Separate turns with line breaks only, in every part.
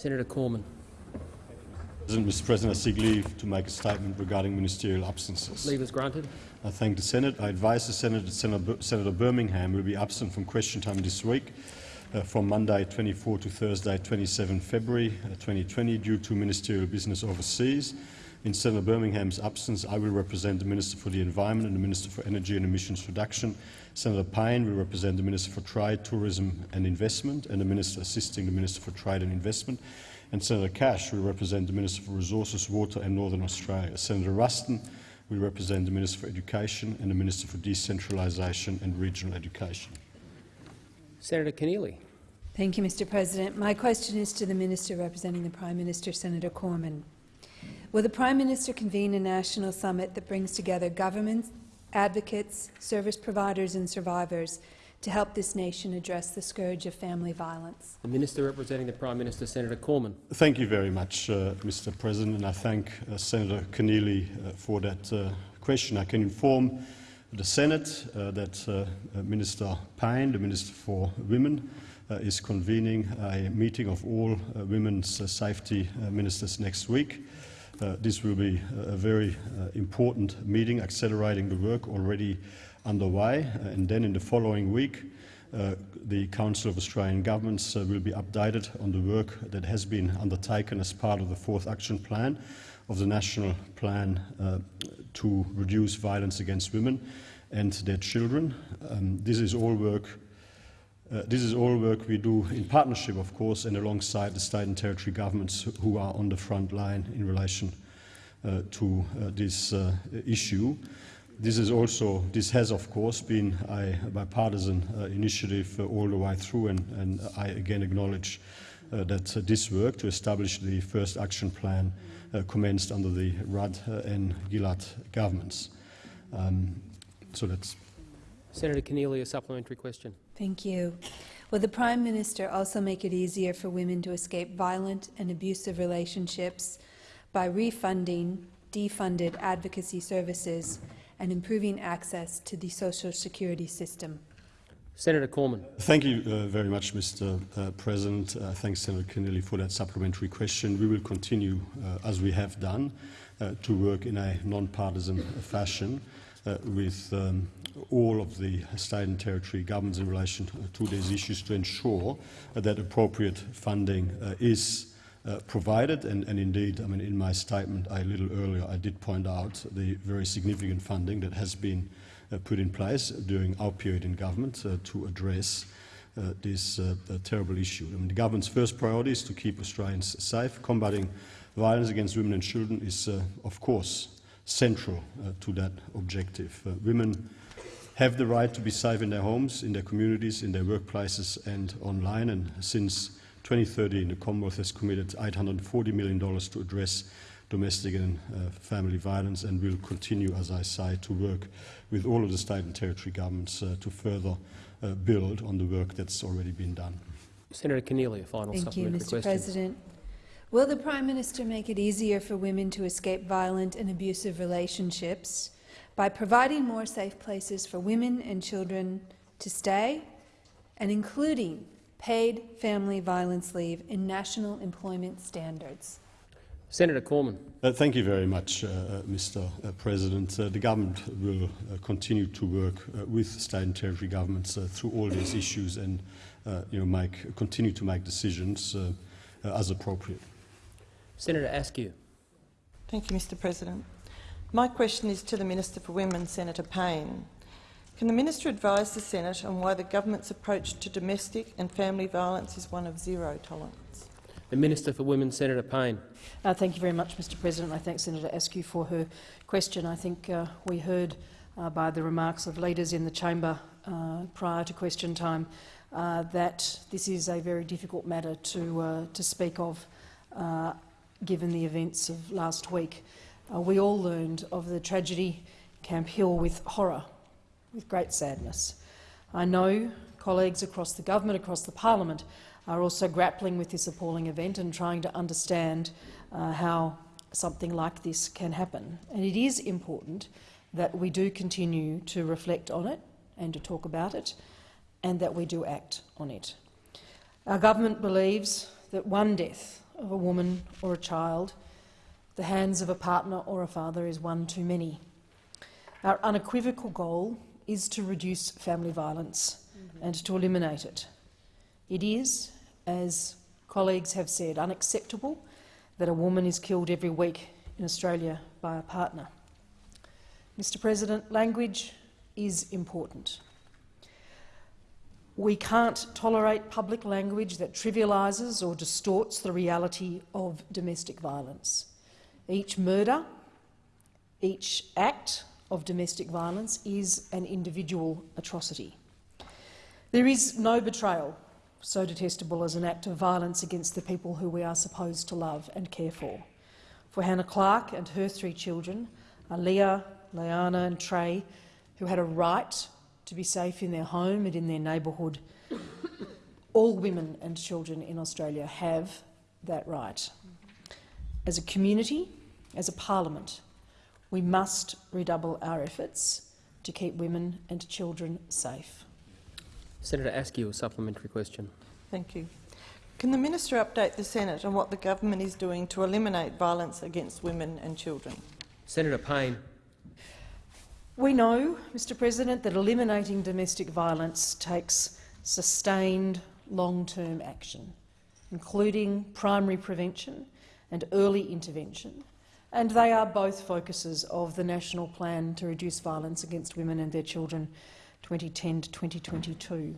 Senator Cormann.
Mr President, I seek leave to make a statement regarding ministerial absences.
Leave is granted.
I thank the Senate. I advise the Senate that Senator, Senator Birmingham will be absent from question time this week uh, from Monday 24 to Thursday 27 February uh, 2020 due to ministerial business overseas. In Senator Birmingham's absence, I will represent the Minister for the Environment and the Minister for Energy and Emissions Reduction. Senator Payne will represent the Minister for Trade, Tourism and Investment and the Minister assisting the Minister for Trade and Investment and Senator Cash will represent the Minister for Resources, Water and Northern Australia. Senator Ruston will represent the Minister for Education and the Minister for Decentralisation and Regional Education.
Senator Keneally.
Thank you, Mr President. My question is to the Minister representing the Prime Minister, Senator Cormann. Will the Prime Minister convene a national summit that brings together governments, advocates, service providers and survivors to help this nation address the scourge of family violence.
The Minister representing the Prime Minister, Senator Cormann.
Thank you very much, uh, Mr President, and I thank uh, Senator Keneally uh, for that uh, question. I can inform the Senate uh, that uh, Minister Payne, the Minister for Women, is convening a meeting of all women's safety ministers next week. This will be a very important meeting, accelerating the work already underway, uh, and then in the following week, uh, the Council of Australian Governments uh, will be updated on the work that has been undertaken as part of the fourth action plan of the National Plan uh, to reduce violence against women and their children. Um, this is all work uh, this is all work we do in partnership, of course, and alongside the state and territory governments who are on the front line in relation uh, to this issue. This is also this has of course been a bipartisan uh, initiative uh, all the way through, and, and I again acknowledge uh, that uh, this work to establish the first action plan uh, commenced under the Rudd uh, and Gillard governments. Um, so.
Senator Keneally, a supplementary question.
Thank you. Will the Prime Minister also make it easier for women to escape violent and abusive relationships by refunding defunded advocacy services and improving access to the social security system.
Senator Cormann.
Thank you uh, very much, Mr. Uh, President. Uh, thanks, Senator Keneally, for that supplementary question. We will continue, uh, as we have done, uh, to work in a non-partisan fashion uh, with um, all of the state and territory governments in relation to these issues to ensure that appropriate funding is uh, provided. And, and, indeed, I mean, in my statement a little earlier, I did point out the very significant funding that has been uh, put in place during our period in government uh, to address uh, this uh, terrible issue. I mean, the government's first priority is to keep Australians safe. Combating violence against women and children is, uh, of course, central to that objective. women have the right to be safe in their homes, in their communities, in their workplaces and online. And since 2013, the Commonwealth has committed $840 million to address domestic and uh, family violence and will continue, as I say, to work with all of the state and territory governments uh, to further uh, build on the work that's already been done.
Senator Keneally, a final
Thank
supplementary
you, Mr.
question.
President. Will the Prime Minister make it easier for women to escape violent and abusive relationships by providing more safe places for women and children to stay and including paid family violence leave in national employment standards.
Senator Cormann.
Uh, thank you very much, uh, uh Mr uh, President. Uh, the government will uh, continue to work with state and territory governments through all these issues and you know, make, continue to make decisions as appropriate.
Senator Askew.
Thank you, Mr President. My question is to the Minister for Women, Senator Payne. Can the minister advise the Senate on why the government's approach to domestic and family violence is one of zero tolerance?
The Minister for Women, Senator Payne.
Uh, thank you very much, Mr President. I thank Senator Askew for her question. I think uh, we heard uh, by the remarks of leaders in the chamber uh, prior to question time uh, that this is a very difficult matter to, uh, to speak of, given the events of last week. We all learned of the tragedy Camp Hill with horror with great sadness. I know colleagues across the government, across the parliament, are also grappling with this appalling event and trying to understand uh, how something like this can happen. And it is important that we do continue to reflect on it and to talk about it, and that we do act on it. Our government believes that one death of a woman or a child, the hands of a partner or a father is one too many. Our unequivocal goal is to reduce family violence mm-hmm. and to eliminate it. It is, as colleagues have said, unacceptable that a woman is killed every week in Australia by a partner. Mr President, language is important. We can't tolerate public language that trivialises or distorts the reality of domestic violence. Each murder, each act of domestic violence is an individual atrocity. There is no betrayal so detestable as an act of violence against the people who we are supposed to love and care for. For Hannah Clarke and her three children, Leah, Leanna and Trey, who had a right to be safe in their home and in their neighbourhood, all women and children in Australia have that right. As a community, as a parliament, we must redouble our efforts to keep women and children safe.
Senator Askew, a supplementary question.
Thank you. Can the minister update the Senate on what the government is doing to eliminate violence against women and children?
Senator Payne.
We know, Mr President, that eliminating domestic violence takes sustained long-term action, including primary prevention and early intervention, and they are both focuses of the National Plan to Reduce Violence Against Women and Their Children 2010 to 2022.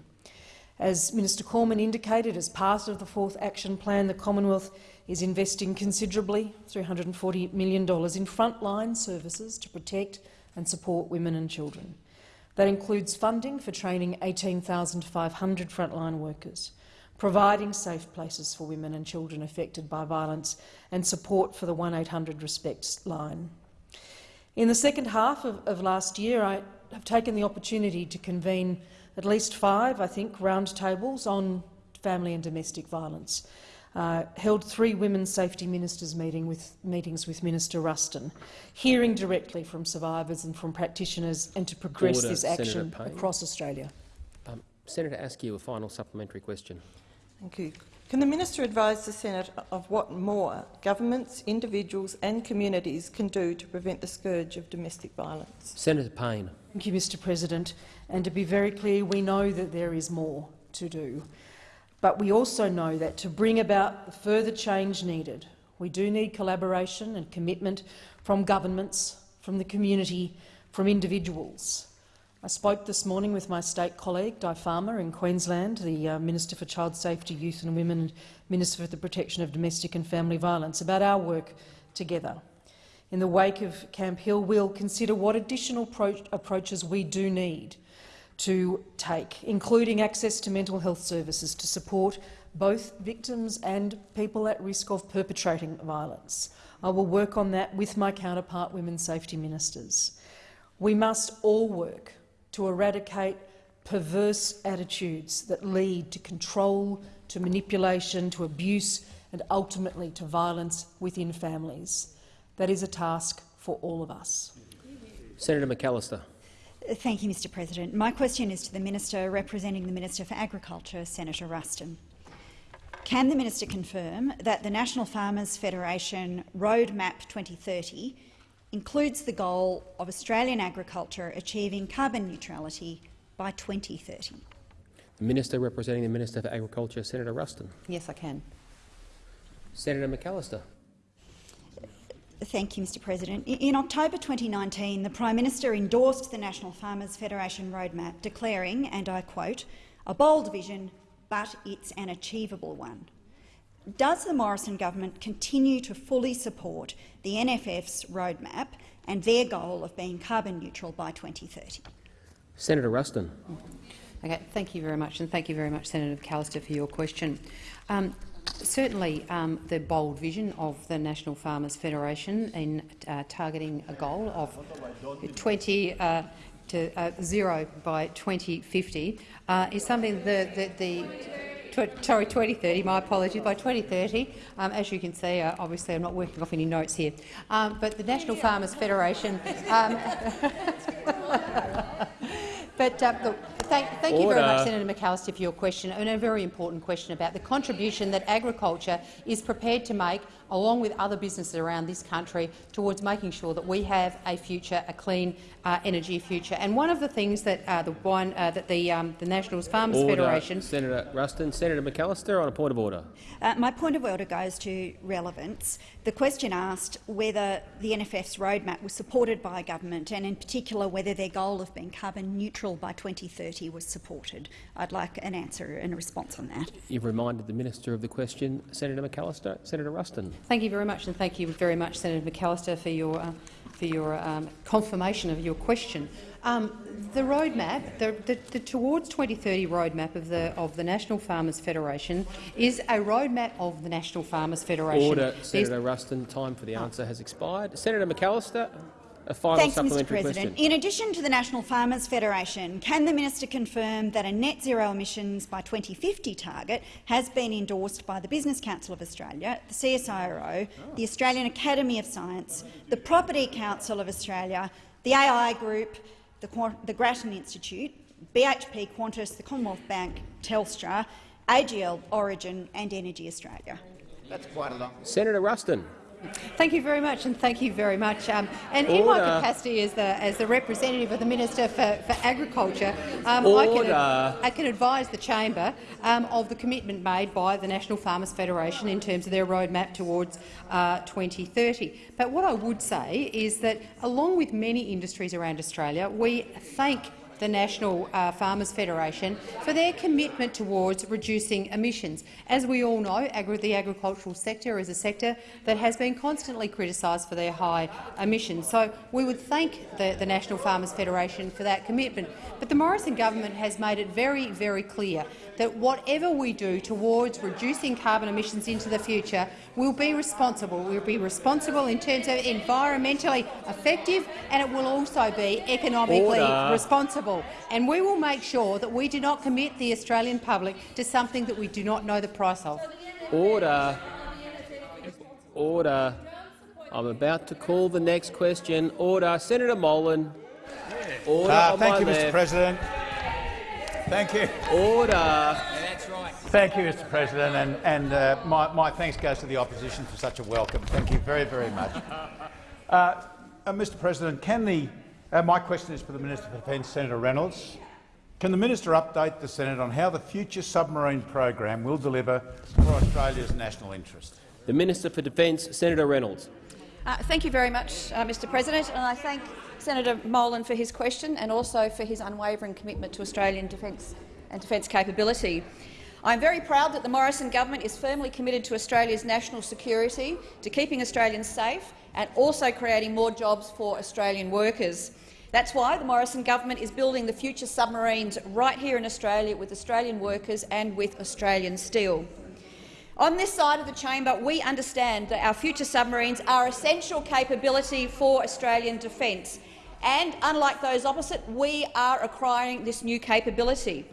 As Minister Cormann indicated, as part of the fourth action plan, the Commonwealth is investing considerably, $340 million, in frontline services to protect and support women and children. That includes funding for training 18,500 frontline workers, providing safe places for women and children affected by violence and support for the 1800 Respect line. In the second half of, of last year, I have taken the opportunity to convene at least five, I think, roundtables on family and domestic violence. Uh, held three women's safety ministers meeting with, meetings with Minister Ruston, hearing directly from survivors and from practitioners and to progress
Order,
this action across Australia.
Um, Senator Askew, a final supplementary question.
Thank you. Can the minister advise the Senate of what more governments, individuals and communities can do to prevent the scourge of domestic violence?
Senator Payne.
Thank you, Mr President. And to be very clear, we know that there is more to do. But we also know that to bring about the further change needed, we do need collaboration and commitment from governments, from the community, from individuals. I spoke this morning with my state colleague, Di Farmer, in Queensland, the uh, Minister for Child Safety, Youth and Women and Minister for the Protection of Domestic and Family Violence, about our work together. In the wake of Camp Hill, we'll consider what additional approaches we do need to take, including access to mental health services to support both victims and people at risk of perpetrating violence. I will work on that with my counterpart women's safety ministers. We must all work to eradicate perverse attitudes that lead to control, to manipulation, to abuse and ultimately to violence within families. That is a task for all of us.
Senator McAllister.
Thank you, Mr President. My question is to the Minister representing the Minister for Agriculture, Senator Ruston. Can the minister confirm that the National Farmers Federation Roadmap 2030 includes the goal of Australian agriculture achieving carbon neutrality by 2030?
The Minister representing the Minister for Agriculture, Senator Ruston.
Yes, I can.
Senator McAllister.
Thank you, Mr President. In October 2019, the Prime Minister endorsed the National Farmers Federation Roadmap, declaring, and I quote, a bold vision, but it's an achievable one. Does the Morrison government continue to fully support the NFF's roadmap and their goal of being carbon neutral by 2030?
Senator Ruston.
Okay, thank you very much, and thank you very much, Senator McAllister, for your question. Um, Certainly, um, the bold vision of the National Farmers Federation in uh, targeting a goal of 20 uh, to uh, zero by 2050 uh, is something that the, the, tw sorry 2030. My apologies. By 2030, um, as you can see, uh, obviously I'm not working off any notes here, um, but the National Farmers Federation. Um, but uh, look, thank, thank you very much, Senator McAllister, for your question, and a very important question about the contribution that agriculture is prepared to make, along with other businesses around this country, towards making sure that we have a future, a clean uh, energy future. And one of the things that uh, the, one, uh, that the, um, the National Farmers
Order.
Federation
Senator Ruston. Senator McAllister on a point of order.
Uh, my point of order goes to relevance. The question asked whether the NFF's roadmap was supported by government and in particular whether their goal of being carbon neutral by 2030 was supported. I'd like an answer and a response on that.
You've reminded the minister of the question. Senator McAllister. Senator Ruston.
Thank you very much, and thank you very much, Senator McAllister, for your, uh, for your um, confirmation of your question. Um, the roadmap, the, the, the Towards 2030 roadmap of the, of the National Farmers Federation is a roadmap of the National Farmers Federation.
Order.
There's-
Senator Ruston. Time for the answer has expired. Senator McAllister. A final
Thanks, Mr President.
question.
In addition to the National Farmers Federation, can the minister confirm that a net zero emissions by 2050 target has been endorsed by the Business Council of Australia, the CSIRO, ah. the Australian Academy of Science, the Property Council of Australia, the AI Group, the, Qu the Grattan Institute, BHP Qantas, the Commonwealth Bank, Telstra, AGL Origin and Energy Australia? That's quite a lot.
Senator Ruston.
Thank you very much, and thank you very much. Um, and in my capacity as the, as the representative of the Minister for, for Agriculture, um, I, can, I can advise the chamber um, of the commitment made by the National Farmers Federation in terms of their roadmap towards uh, 2030. But what I would say is that, along with many industries around Australia, we thank the National uh, Farmers Federation for their commitment towards reducing emissions. As we all know, agri the agricultural sector is a sector that has been constantly criticised for their high emissions. So we would thank the, the National Farmers Federation for that commitment. But the Morrison government has made it very, very clear that whatever we do towards reducing carbon emissions into the future will be responsible. We'll be responsible in terms of environmentally effective, and it will also be economically
Order.
responsible. And we will make sure that we do not commit the Australian public to something that we do not know the price of.
Order. Order. I'm about to call the next question. Order. Senator Molan. Order
Uh, thank
my
you, Mr.
left.
President. Thank you.
Order. That's right.
Thank you, Mr. President, and, and uh, my, my thanks goes to the opposition for such a welcome. Thank you very, very much. Uh, uh, Mr. President, can the uh, my question is for the Minister for Defence, Senator Reynolds. Can the minister update the Senate on how the future submarine program will deliver for Australia's national interest?
The Minister for Defence, Senator Reynolds.
Uh, thank you very much, uh, Mr President, and I thank Senator Molan for his question and also for his unwavering commitment to Australian defence and defence capability. I am very proud that the Morrison government is firmly committed to Australia's national security, to keeping Australians safe and also creating more jobs for Australian workers. That's why the Morrison government is building the future submarines right here in Australia with Australian workers and with Australian steel. On this side of the chamber, we understand that our future submarines are essential capability for Australian defence, and unlike those opposite, we are acquiring this new capability.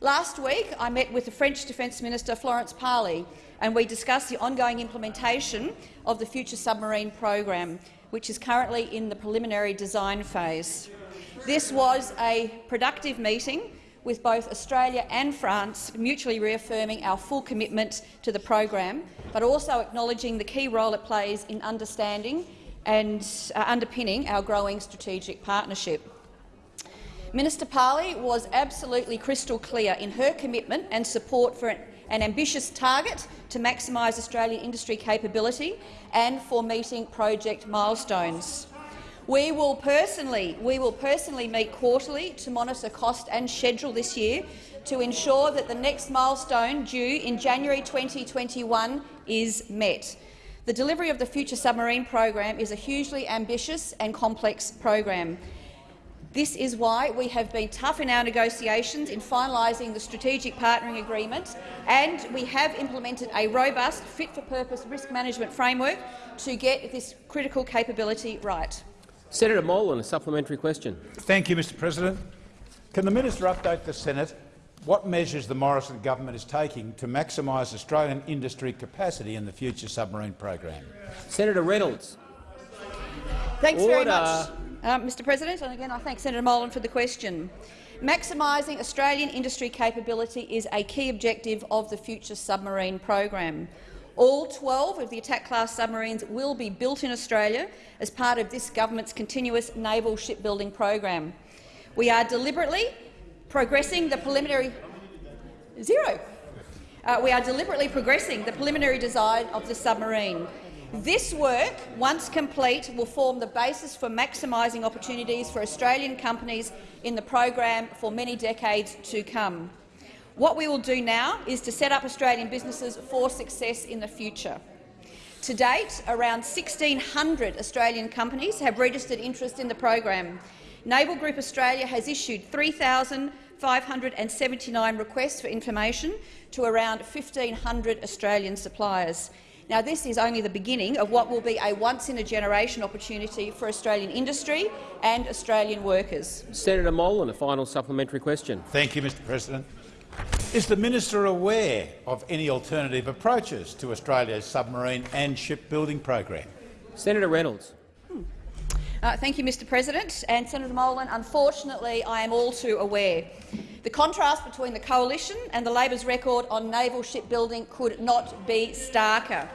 Last week, I met with the French Defence Minister Florence Parly, and we discussed the ongoing implementation of the Future Submarine Program, which is currently in the preliminary design phase. This was a productive meeting with both Australia and France mutually reaffirming our full commitment to the program, but also acknowledging the key role it plays in understanding and uh, underpinning our growing strategic partnership. Minister Parly was absolutely crystal clear in her commitment and support for an, ambitious target to maximise Australian industry capability and for meeting project milestones. We will personally, we will personally meet quarterly to monitor cost and schedule this year to ensure that the next milestone due in January 2021 is met. The delivery of the Future Submarine program is a hugely ambitious and complex program. This is why we have been tough in our negotiations in finalising the strategic partnering agreement, and we have implemented a robust, fit-for-purpose risk management framework to get this critical capability right.
Senator Molan, a supplementary question.
Thank you, Mr. President. Can the minister update the Senate what measures the Morrison government is taking to maximise Australian industry capacity in the future submarine program?
Senator Reynolds.
Thanks very much, uh, Mr President. And again, I thank Senator Molan for the question. Maximising Australian industry capability is a key objective of the Future Submarine program. All 12 of the attack-class submarines will be built in Australia as part of this government's continuous naval shipbuilding program. We are deliberately progressing the preliminary zero. Uh, we are deliberately progressing the preliminary design of the submarine. This work, once complete, will form the basis for maximising opportunities for Australian companies in the program for many decades to come. What we will do now is to set up Australian businesses for success in the future. To date, around 1,600 Australian companies have registered interest in the program. Naval Group Australia has issued 3,579 requests for information to around 1,500 Australian suppliers. Now, this is only the beginning of what will be a once-in-a-generation opportunity for Australian industry and Australian workers.
Senator Molan, a final supplementary question.
Thank you, Mr President. Is the minister aware of any alternative approaches to Australia's submarine and shipbuilding program?
Senator Reynolds.
Uh, thank you, Mr President. And Senator Molan, unfortunately, I am all too aware. The contrast between the Coalition and the Labor's record on naval shipbuilding could not be starker.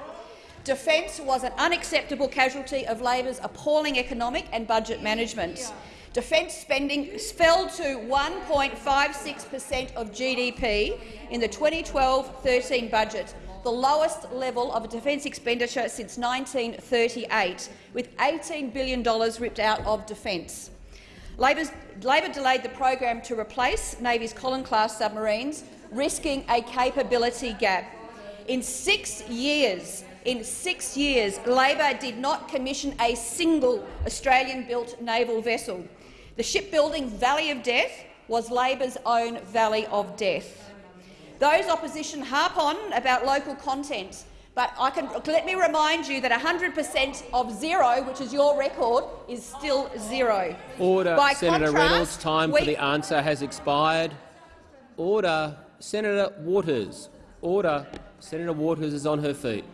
Defence was an unacceptable casualty of Labor's appalling economic and budget management. Defence spending fell to 1.56 per cent of GDP in the 2012-13 budget, the lowest level of defence expenditure since 1938, with $18 billion ripped out of defence. Labor delayed the program to replace Navy's Collins-class submarines, risking a capability gap. In six years, in six years, Labor did not commission a single Australian-built naval vessel. The shipbuilding Valley of Death was Labor's own Valley of Death. Those opposition harp on about local content, but I can, let me remind you that 100 per cent of zero, which is your record, is still zero.
Order,
By
Senator
contrast,
Reynolds. Time
we
for the answer has expired. Order, Senator Waters. Order. Senator Waters is on her feet.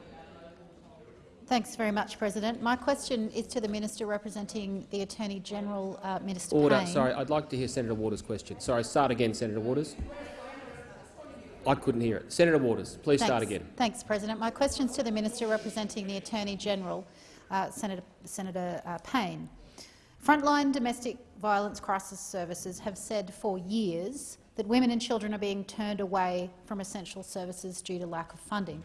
Thanks very much, President. My question is to the Minister representing the Attorney-General, uh, Minister
Order.
Payne.
Sorry, I'd like to hear Senator Waters' question. Sorry, start again, Senator Waters. I couldn't hear it. Senator Waters, please
Thanks.
start again.
Thanks, President. My question is to the Minister representing the Attorney-General, uh, Senator, Senator uh, Payne. Frontline domestic violence crisis services have said for years that women and children are being turned away from essential services due to lack of funding.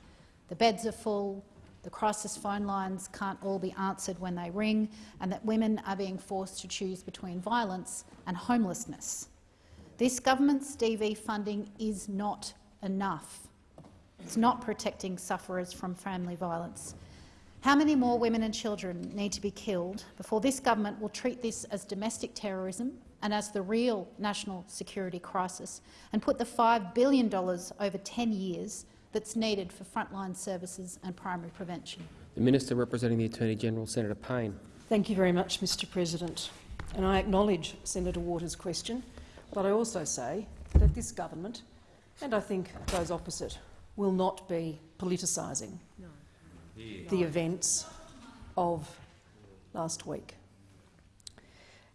The beds are full, the crisis phone lines can't all be answered when they ring, and that women are being forced to choose between violence and homelessness. This government's DV funding is not enough. It's not protecting sufferers from family violence. How many more women and children need to be killed before this government will treat this as domestic terrorism and as the real national security crisis and put the $5 billion over 10 years that's needed for frontline services and primary prevention?
The Minister representing the Attorney-General, Senator Payne.
Thank you very much, Mr President. And I acknowledge Senator Waters' question, but I also say that this government, and I think those opposite, will not be politicising the events of last week.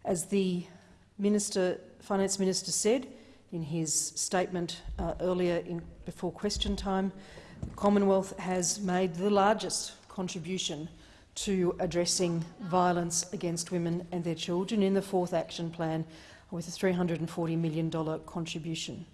As the Minister, Finance Minister said in his statement uh, earlier in, before question time, the Commonwealth has made the largest contribution to addressing violence against women and their children in the fourth action plan with a $340 million contribution.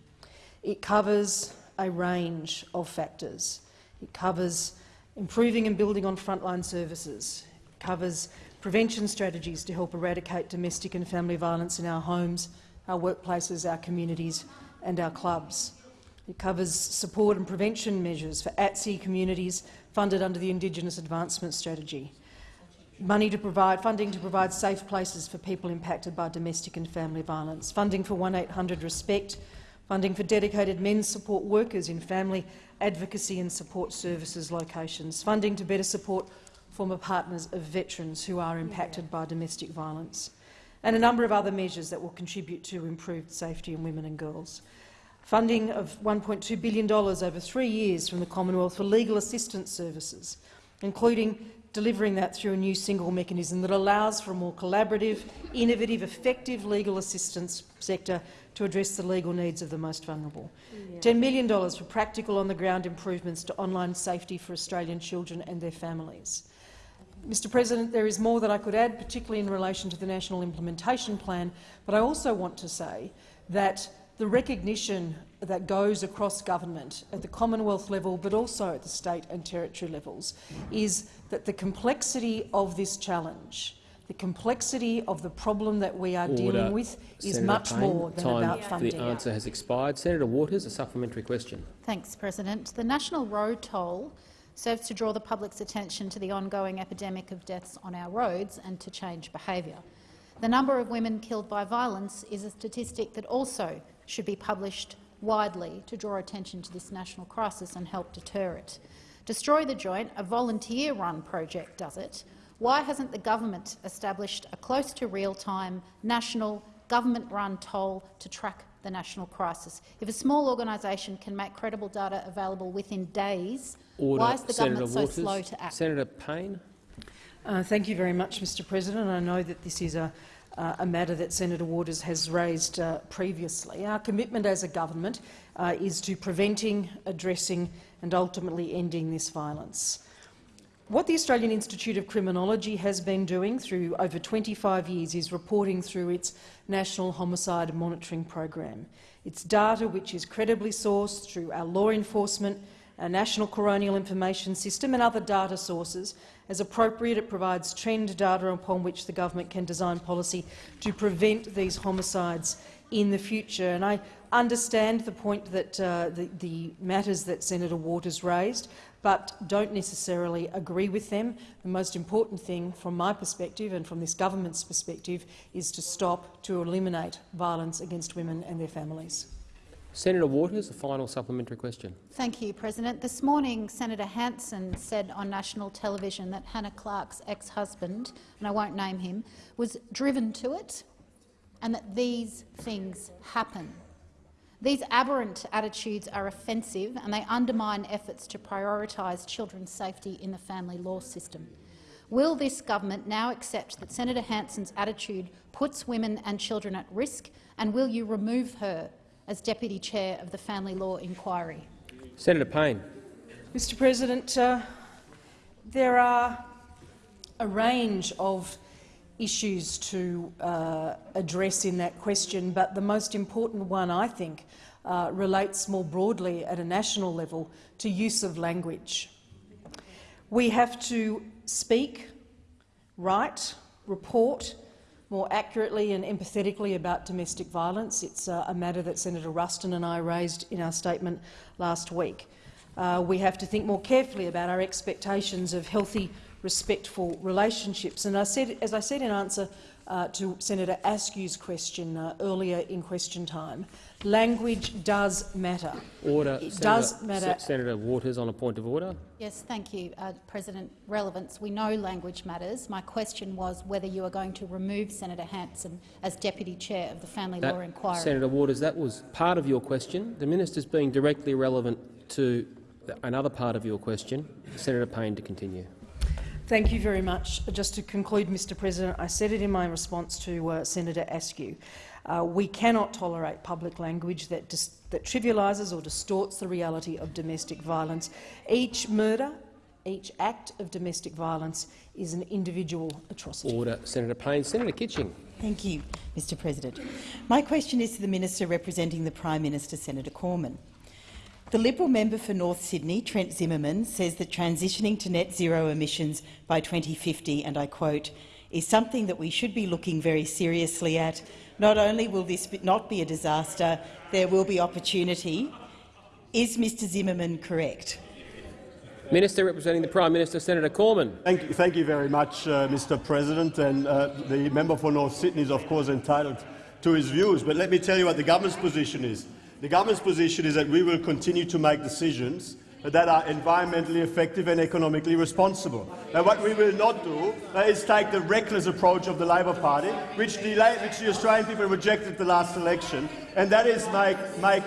It covers a range of factors. It covers improving and building on frontline services. It covers prevention strategies to help eradicate domestic and family violence in our homes, our workplaces, our communities and our clubs. It covers support and prevention measures for at-sea communities funded under the Indigenous Advancement Strategy. Money to provide, funding to provide safe places for people impacted by domestic and family violence, funding for 1800 Respect, funding for dedicated men's support workers in family advocacy and support services locations, funding to better support former partners of veterans who are impacted by domestic violence, and a number of other measures that will contribute to improved safety in women and girls. Funding of $1.2 billion over three years from the Commonwealth for legal assistance services, including delivering that through a new single mechanism that allows for a more collaborative, innovative, effective legal assistance sector to address the legal needs of the most vulnerable. $10 million for practical on-the-ground improvements to online safety for Australian children and their families. Mr President, there is more that I could add, particularly in relation to the National Implementation Plan, but I also want to say that the recognition that goes across government at the Commonwealth level but also at the state and territory levels is that the complexity of this challenge, the complexity of the problem that we are
Order.
dealing with is
Senator
much
Payne,
more than
time
about funding.
The answer has expired. Senator Waters, a supplementary question.
Thanks, President. The national road toll serves to draw the public's attention to the ongoing epidemic of deaths on our roads and to change behaviour. The number of women killed by violence is a statistic that also should be published widely to draw attention to this national crisis and help deter it. Destroy the Joint, a volunteer-run project, does it. Why hasn't the government established a close to real-time national government-run toll to track the national crisis? If a small organisation can make credible data available within days,
Order.
why is the
Senator
government so slow to act?
Senator Payne.
Uh, thank you very much, Mr President. I know that this is a, uh, a matter that Senator Waters has raised uh, previously. Our commitment as a government uh, is to preventing, addressing and ultimately ending this violence. What the Australian Institute of Criminology has been doing through over 25 years is reporting through its National Homicide Monitoring Program. It's data which is credibly sourced through our law enforcement, our National Coronial Information System and other data sources. As appropriate, it provides trend data upon which the government can design policy to prevent these homicides in the future. And I understand the point that uh, the, the matters that Senator Waters raised, but don't necessarily agree with them. The most important thing from my perspective and from this government's perspective is to stop, to eliminate violence against women and their families.
Senator Waters, a final supplementary question.
Thank you, President. This morning, Senator Hanson said on national television that Hannah Clarke's ex-husband, and I won't name him, was driven to it and that these things happen. These aberrant attitudes are offensive and they undermine efforts to prioritise children's safety in the family law system. Will this government now accept that Senator Hanson's attitude puts women and children at risk, and will you remove her as Deputy Chair of the Family Law Inquiry?
Senator Payne.
Mr President, uh, there are a range of issues to uh, address in that question, but the most important one, I think, uh, relates more broadly at a national level to use of language. We have to speak, write, report more accurately and empathetically about domestic violence. It's uh, a matter that Senator Ruston and I raised in our statement last week. Uh, we have to think more carefully about our expectations of healthy, respectful relationships. And I said, as I said in answer uh, to Senator Askew's question uh, earlier in question time, language does matter.
Order.
It
Senator,
does matter.
Se Senator Waters on a point of order.
Yes, thank you, uh, President. Relevance. We know language matters. My question was whether you are going to remove Senator Hanson as Deputy Chair of the Family
That-
Law Inquiry.
Senator Waters, that was part of your question. The minister's being directly relevant to another part of your question. Senator Payne to continue.
Thank you very much. Just to conclude, Mr President, I said it in my response to uh, Senator Askew. Uh, we cannot tolerate public language that, dis that trivialises or distorts the reality of domestic violence. Each murder, each act of domestic violence is an individual atrocity.
Order. Senator Payne. Senator Kitching.
Thank you, Mr President. My question is to the Minister representing the Prime Minister, Senator Cormann. The Liberal member for North Sydney, Trent Zimmerman, says that transitioning to net zero emissions by 2050, and I quote, is something that we should be looking very seriously at. Not only will this not be a disaster, there will be opportunity. Is Mr Zimmerman correct?
Minister representing the Prime Minister, Senator Cormann.
Thank you, thank you very much, uh, Mr. President. And uh, the member for North Sydney is, of course, entitled to his views. But let me tell you what the government's position is. The government's position is that we will continue to make decisions that are environmentally effective and economically responsible. And what we will not do is take the reckless approach of the Labor Party, which the, which the Australian people rejected at the last election, and that is make, make,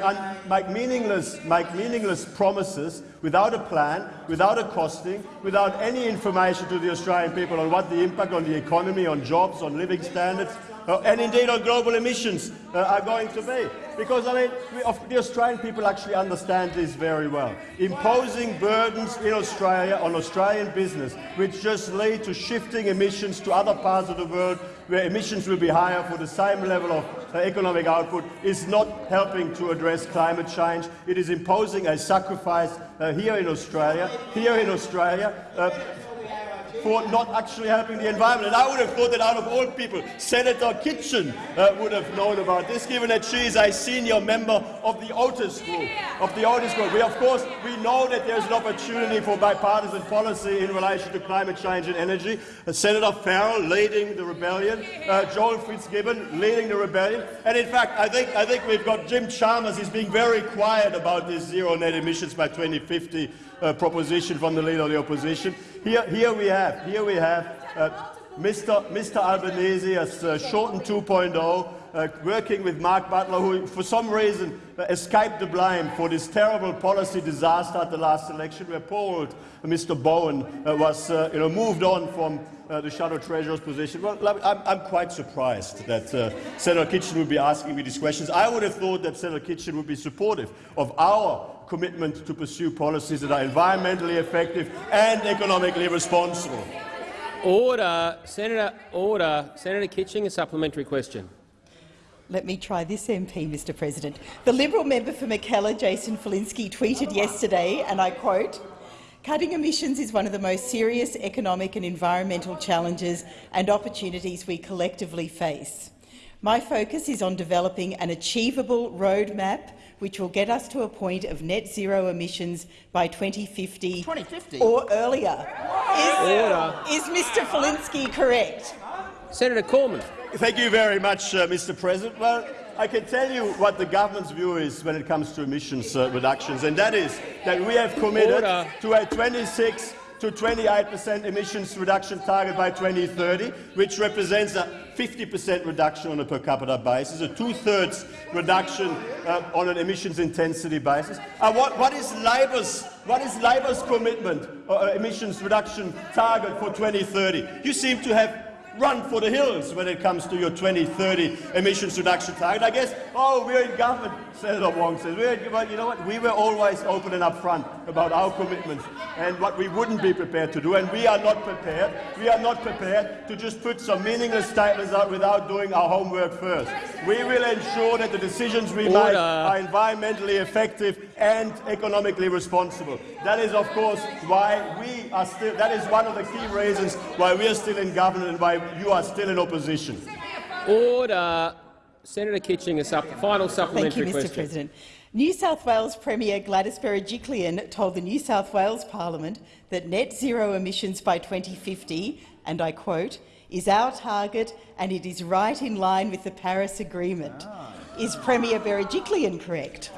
make, meaningless, make meaningless promises without a plan, without a costing, without any information to the Australian people on what the impact on the economy, on jobs, on living standards, and indeed our global emissions uh, are going to be. Because I mean, the Australian people actually understand this very well. Imposing burdens in Australia on Australian business, which just lead to shifting emissions to other parts of the world where emissions will be higher for the same level of uh, economic output, is not helping to address climate change. It is imposing a sacrifice uh, here in Australia, here in Australia, uh, for not actually helping the environment. And I would have thought that out of all people, Senator Kitching uh, would have known about this, given that she is a senior member of the Otis Group. Of the Otis Group. We, of course, we know that there is an opportunity for bipartisan policy in relation to climate change and energy. Uh, Senator Farrell leading the rebellion, uh, Joel Fitzgibbon leading the rebellion. And in fact, I think, I think we've got Jim Chalmers. He's being very quiet about this zero net emissions by 2050 uh, proposition from the leader of the opposition. Here, here we have, here we have uh, Mr. Mr. Albanese as uh, Shorten 2.0, uh, working with Mark Butler, who for some reason uh, escaped the blame for this terrible policy disaster at the last election, where poor Mr. Bowen uh, was you know, moved on from the Shadow Treasurer's position. Well, I'm, I'm quite surprised that Senator Kitching would be asking me these questions. I would have thought that Senator Kitching would be supportive of our commitment to pursue policies that are environmentally effective and economically responsible.
Order. Senator, order. Senator Kitching, a supplementary question.
Let me try this MP, Mr President. The Liberal member for Mackellar, Jason Falinski, tweeted yesterday, and I quote, Cutting emissions is one of the most serious economic and environmental challenges and opportunities we collectively face. My focus is on developing an achievable roadmap which will get us to a point of net zero emissions by 2050,
2050?
or earlier. Is, is Mr Falinski correct?
Senator Cormann.
Thank you very much, uh, Mr President. Well, I can tell you what the government's view is when it comes to emissions uh, reductions, and that is that we have committed Order. to a 26 to 28 per cent emissions reduction target by 2030, which represents a 50 per cent reduction on a per capita basis, a two-thirds reduction uh, on an emissions intensity basis. Uh, what, what is Labor's what is Labor's commitment uh, emissions reduction target for 2030? You seem to have run for the hills when it comes to your 2030 emissions reduction target. I guess, oh, we're in government, Senator Wong says. We're, but you know what? We were always open and upfront about our commitments and what we wouldn't be prepared to do, and we are not prepared. We are not prepared to just put some meaningless statements out without doing our homework first. We will ensure that the decisions we Order. make are environmentally effective and economically responsible. That is, of course, why we are still. That is one of the key reasons why we are still in government and why you are still in opposition.
Order. Senator Kitching, a sup final supplementary
Thank you, Mr.
question.
President. New South Wales Premier Gladys Berejiklian told the New South Wales Parliament that net zero emissions by 2050, and I quote, is our target and it is right in line with the Paris Agreement. Ah. Is Premier Berejiklian correct?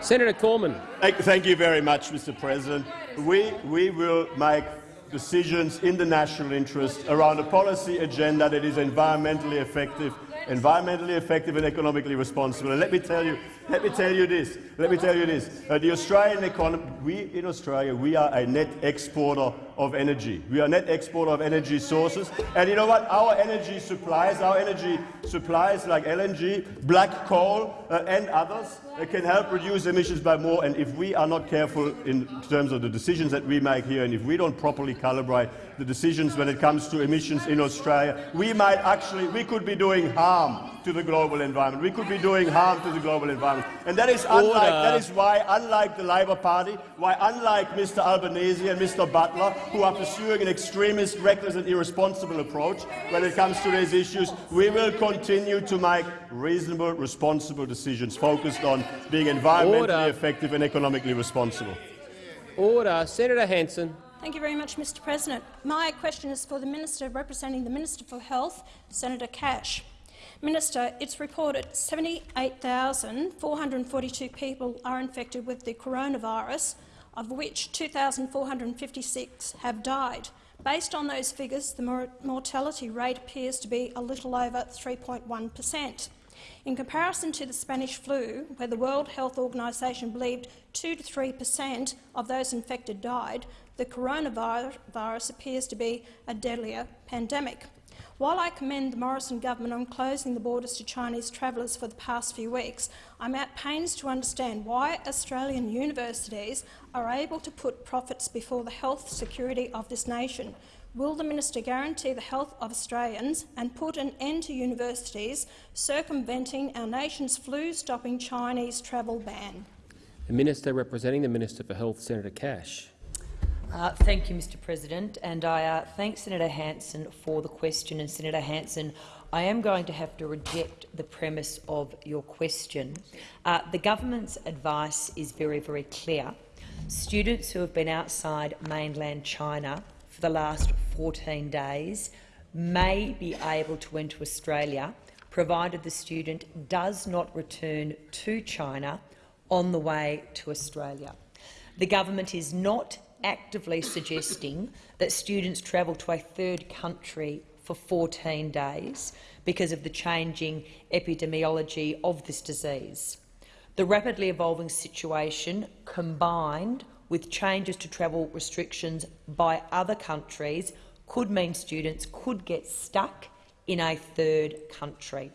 Senator Cormann.
Thank, thank you very much, Mr President. We, we will make decisions in the national interest around a policy agenda that is environmentally effective, environmentally effective and economically responsible. And let me tell you, let me tell you this. Let me tell you this. Uh, the Australian economy, we in Australia, we are a net exporter of energy. We are a net exporter of energy sources. And you know what? Our energy supplies, our energy supplies like LNG, black coal uh, and others uh, can help reduce emissions by more. And if we are not careful in terms of the decisions that we make here, and if we don't properly calibrate the decisions when it comes to emissions in Australia, we might actually, we could be doing harm to the global environment. We could be doing harm to the global environment. And that is, unlike, that is why, unlike the Labor Party, why unlike Mr Albanese and Mr Butler, who are pursuing an extremist, reckless and irresponsible approach when it comes to these issues, we will continue to make reasonable, responsible decisions focused on being environmentally Order. effective and economically responsible.
Order. Senator Hanson.
Thank you very much, Mr President. My question is for the Minister representing the Minister for Health, Senator Cash. Minister, it's reported 78,442 people are infected with the coronavirus, of which 2,456 have died. Based on those figures, the mor mortality rate appears to be a little over 3.1 per cent. In comparison to the Spanish flu, where the World Health Organization believed 2 to 3 per cent of those infected died, the coronavirus appears to be a deadlier pandemic. While I commend the Morrison government on closing the borders to Chinese travellers for the past few weeks, I'm at pains to understand why Australian universities are able to put profits before the health security of this nation. Will the minister guarantee the health of Australians and put an end to universities circumventing our nation's flu-stopping Chinese travel ban?
The Minister representing the Minister for Health, Senator Cash.
Uh, thank you, Mr President, and I uh, thank Senator Hanson for the question. And Senator Hanson, I am going to have to reject the premise of your question. Uh, the government's advice is very, very clear. Students who have been outside mainland China for the last 14 days may be able to enter Australia, provided the student does not return to China on the way to Australia. The government is not actively suggesting that students travel to a third country for 14 days because of the changing epidemiology of this disease. The rapidly evolving situation, combined with changes to travel restrictions by other countries, could mean students could get stuck in a third country.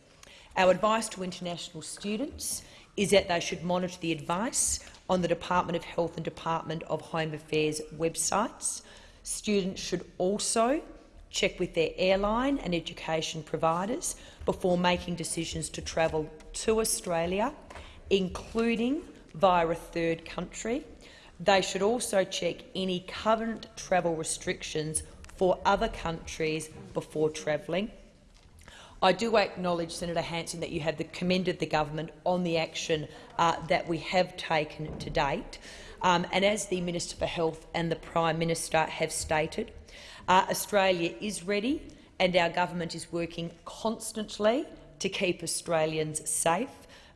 Our advice to international students is that they should monitor the advice on the Department of Health and Department of Home Affairs websites. Students should also check with their airline and education providers before making decisions to travel to Australia, including via a third country. They should also check any current travel restrictions for other countries before travelling. I do acknowledge, Senator Hanson, that you have commended the government on the action uh, that we have taken to date. Um, and as the Minister for Health and the Prime Minister have stated, uh, Australia is ready and our government is working constantly to keep Australians safe.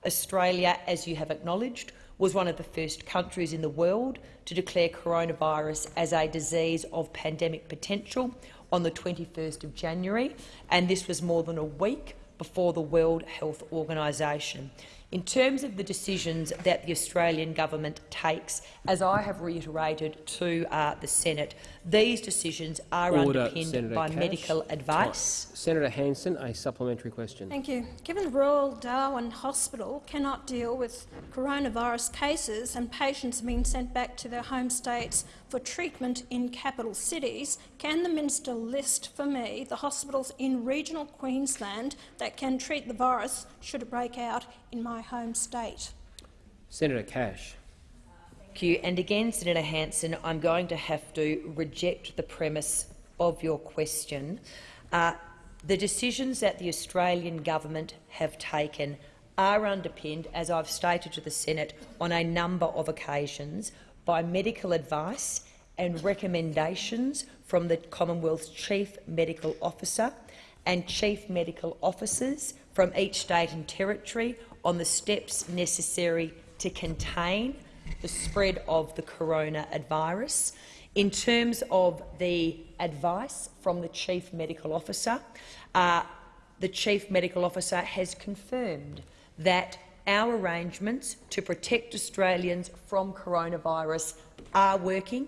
Australia, as you have acknowledged, was one of the first countries in the world to declare coronavirus as a disease of pandemic potential on the 21st of January, and this was more than a week before the World Health Organisation. In terms of the decisions that the Australian government takes, as I have reiterated to uh, the Senate, these decisions are
Order,
underpinned
Senator
by
Cash.
medical advice.
Senator Hanson, a supplementary question.
Thank you. Given the Royal Darwin Hospital cannot deal with coronavirus cases and patients are being sent back to their home states for treatment in capital cities, can the minister list for me the hospitals in regional Queensland that can treat the virus should it break out in my home state?
Senator Cash.
And again, Senator Hanson, I'm going to have to reject the premise of your question. Uh, the decisions that the Australian government have taken are underpinned, as I've stated to the Senate on a number of occasions, by medical advice and recommendations from the Commonwealth's Chief Medical Officer and Chief Medical Officers from each state and territory on the steps necessary to contain the spread of the coronavirus. In terms of the advice from the Chief Medical Officer, uh, the Chief Medical Officer has confirmed that our arrangements to protect Australians from coronavirus are working.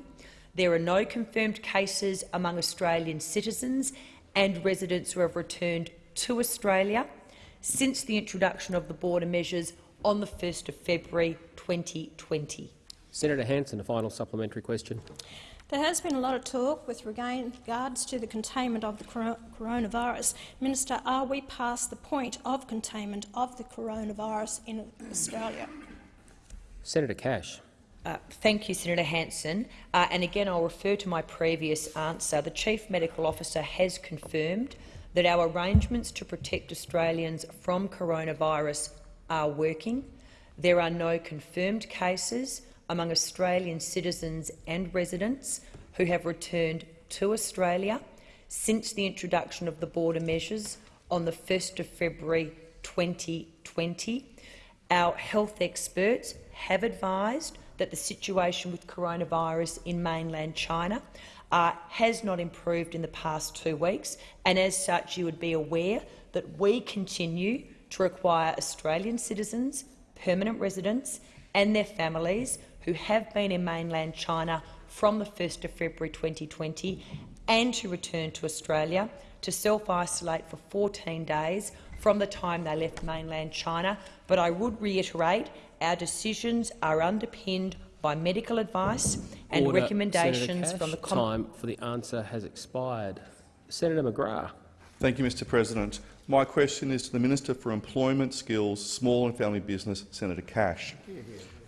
There are no confirmed cases among Australian citizens and residents who have returned to Australia since the introduction of the border measures on the 1st of February 2020.
Senator Hanson, a final supplementary question.
There has been a lot of talk with regards to the containment of the coronavirus. Minister, are we past the point of containment of the coronavirus in Australia?
Senator Cash.
Uh, thank you, Senator Hanson. Uh, and again, I'll refer to my previous answer. The Chief Medical Officer has confirmed that our arrangements to protect Australians from coronavirus are working. There are no confirmed cases among Australian citizens and residents who have returned to Australia since the introduction of the border measures on the 1st of February 2020. Our health experts have advised that the situation with coronavirus in mainland China uh, has not improved in the past two weeks, and as such you would be aware that we continue to require Australian citizens, permanent residents and their families who have been in mainland China from the 1st of February 2020 and to return to Australia to self-isolate for 14 days from the time they left mainland China. But I would reiterate our decisions are underpinned by medical advice and
Order.
recommendations
Senator
from the
Cash,
Com
time for the answer has expired. Senator McGrath.
Thank you, Mr President. My question is to the Minister for Employment, Skills, Small and Family Business, Senator Cash.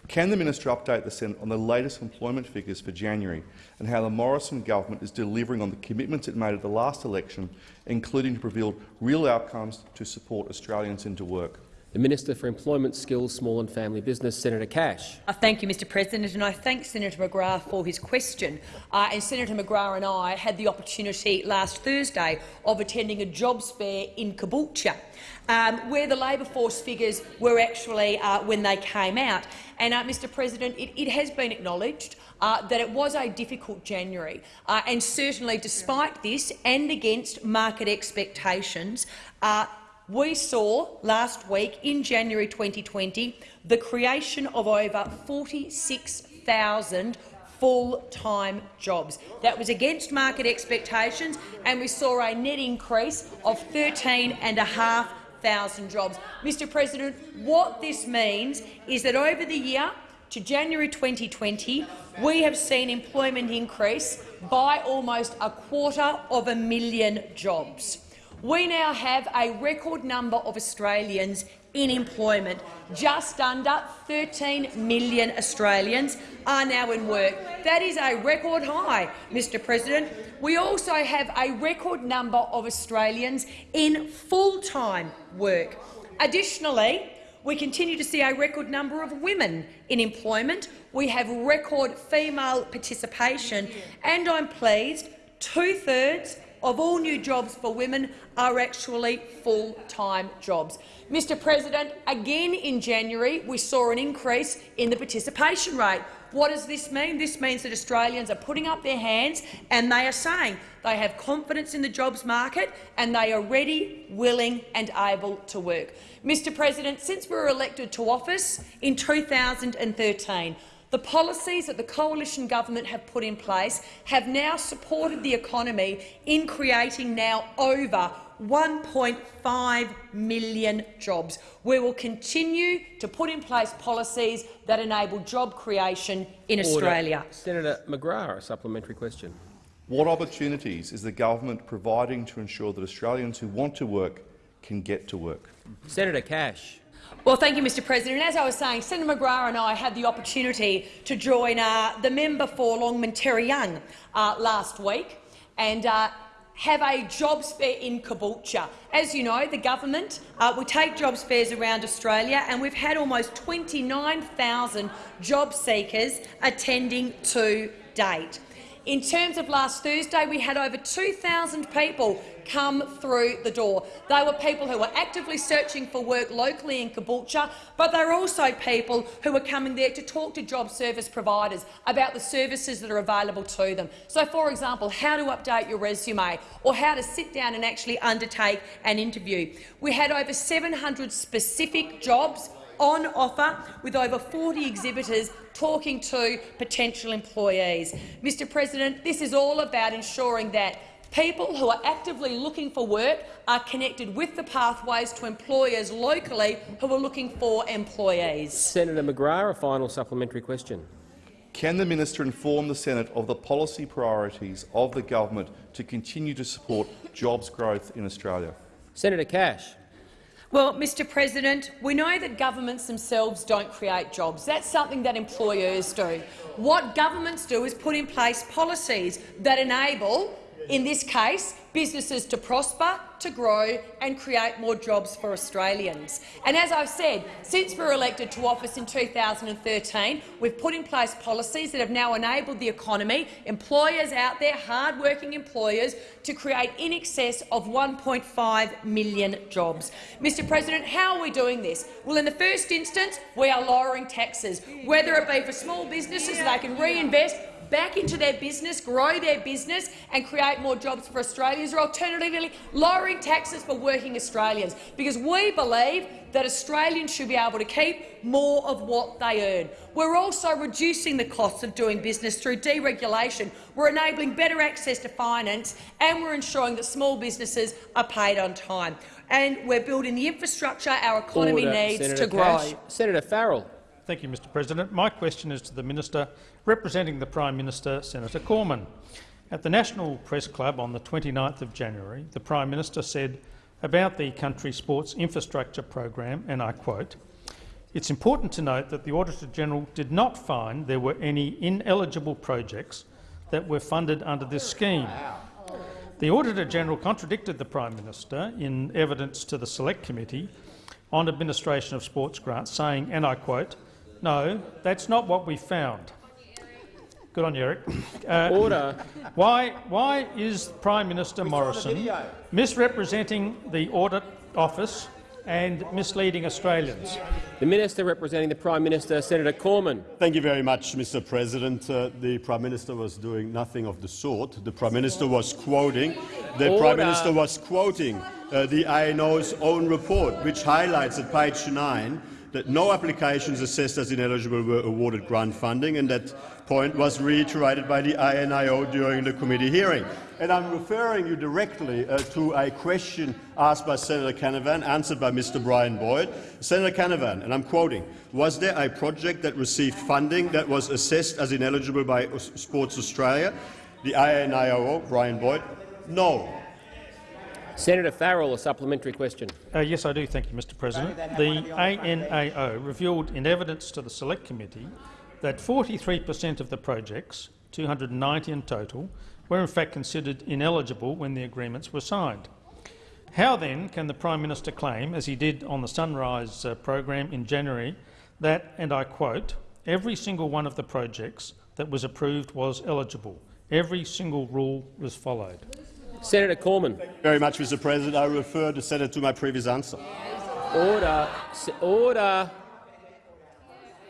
Can the minister update the Senate on the latest employment figures for January and how the Morrison government is delivering on the commitments it made at the last election, including to reveal real outcomes to support Australians into work?
The Minister for Employment, Skills, Small and Family Business, Senator Cash.
Uh, thank you, Mr President, and I thank Senator McGrath for his question. Uh, and Senator McGrath and I had the opportunity last Thursday of attending a jobs fair in Caboolture, um, where the labour force figures were actually uh, when they came out. And, uh, Mr President, it, it, has been acknowledged uh, that it was a difficult January, uh, and certainly despite this and against market expectations, we saw last week, in January 2020, the creation of over 46,000 full-time jobs. That was against market expectations, and we saw a net increase of 13,500 jobs. Mr President, what this means is that over the year to January 2020, we have seen employment increase by almost a quarter of a million jobs. We now have a record number of Australians in employment. Just under 13 million Australians are now in work. That is a record high, Mr President. We also have a record number of Australians in full-time work. Additionally, we continue to see a record number of women in employment. We have record female participation, and I'm pleased two-thirds of all new jobs for women are actually full-time jobs. Mr President, again in January we saw an increase in the participation rate. What does this mean? This means that Australians are putting up their hands and they are saying they have confidence in the jobs market and they are ready, willing and able to work. Mr President, since we were elected to office in 2013, the policies that the coalition government have put in place have now supported the economy in creating now over 1.5 million jobs. We will continue to put in place policies that enable job creation in
Order.
Australia.
Senator McGrath, a supplementary question.
What opportunities is the government providing to ensure that Australians who want to work can get to work?
Senator Cash.
Well, thank you, Mr President. As I was saying, Senator McGrath and I had the opportunity to join uh, the member for Longman Terry Young uh, last week and uh, have a jobs fair in Caboolture. As you know, the government uh, we take jobs fairs around Australia, and we've had almost 29,000 job seekers attending to date. In terms of last Thursday, we had over 2,000 people come through the door. They were people who were actively searching for work locally in Caboolture, but they were also people who were coming there to talk to job service providers about the services that are available to them. So, for example, how to update your resume or how to sit down and actually undertake an interview. We had over 700 specific jobs on offer, with over 40 exhibitors talking to potential employees. Mr President, this is all about ensuring that people who are actively looking for work are connected with the pathways to employers locally who are looking for employees.
Senator McGrath, a final supplementary question.
Can the minister inform the Senate of the policy priorities of the government to continue to support jobs growth in Australia?
Senator Cash.
Well, Mr President, we know that governments themselves don't create jobs. That's something that employers do. What governments do is put in place policies that enable in this case, businesses to prosper, to grow and create more jobs for Australians. And as I've said, since we were elected to office in 2013, we've put in place policies that have now enabled the economy, employers out there, hard-working employers, to create in excess of 1.5 million jobs. Mr President, how are we doing this? Well, in the first instance, we are lowering taxes, whether it be for small businesses so they can reinvest back into their business, grow their business and create more jobs for Australians, or alternatively lowering taxes for working Australians, because we believe that Australians should be able to keep more of what they earn. We're also reducing the costs of doing business through deregulation. We're enabling better access to finance and we're ensuring that small businesses are paid on time. And we're building the infrastructure our economy
Order.
needs
Senator
to grow.
Cash. Senator Farrell.
Thank you, Mr President. My question is to the Minister representing the Prime Minister, Senator Cormann. At the National Press Club on the 29th of January, the Prime Minister said about the country sports infrastructure program, and I quote, it's important to note that the Auditor-General did not find there were any ineligible projects that were funded under this scheme. The Auditor-General contradicted the Prime Minister in evidence to the Select Committee on administration of sports grants, saying, and I quote, no, that's not what we found. Good on you, Eric. Uh,
Order.
Why, why is Prime Minister Morrison misrepresenting the Audit Office and misleading Australians?
The Minister representing the Prime Minister, Senator Cormann.
Thank you very much, Mr President. Uh, the Prime Minister was doing nothing of the sort. The Prime Minister was quoting, the
Order.
Prime Minister was quoting uh, the ANAO's own report, which highlights at page 9 that no applications assessed as ineligible were awarded grant funding, and that point was reiterated by the ANAO during the committee hearing. And I'm referring you directly uh, to a question asked by Senator Canavan, answered by Mr Brian Boyd. Senator Canavan, and I'm quoting, was there a project that received funding that was assessed as ineligible by Sports Australia? The ANAO, Brian Boyd, no.
Senator Farrell, a supplementary question.
Uh, yes, I do. Thank you, Mr President. The ANAO revealed in evidence to the Select Committee that 43 per cent of the projects, 290 in total, were in fact considered ineligible when the agreements were signed. How then can the Prime Minister claim, as he did on the Sunrise uh, program in January, that, and I quote, every single one of the projects that was approved was eligible. Every single rule was followed.
Senator Cormann.
Very much, Mr President. I refer the Senator to my previous answer.
Order. Order.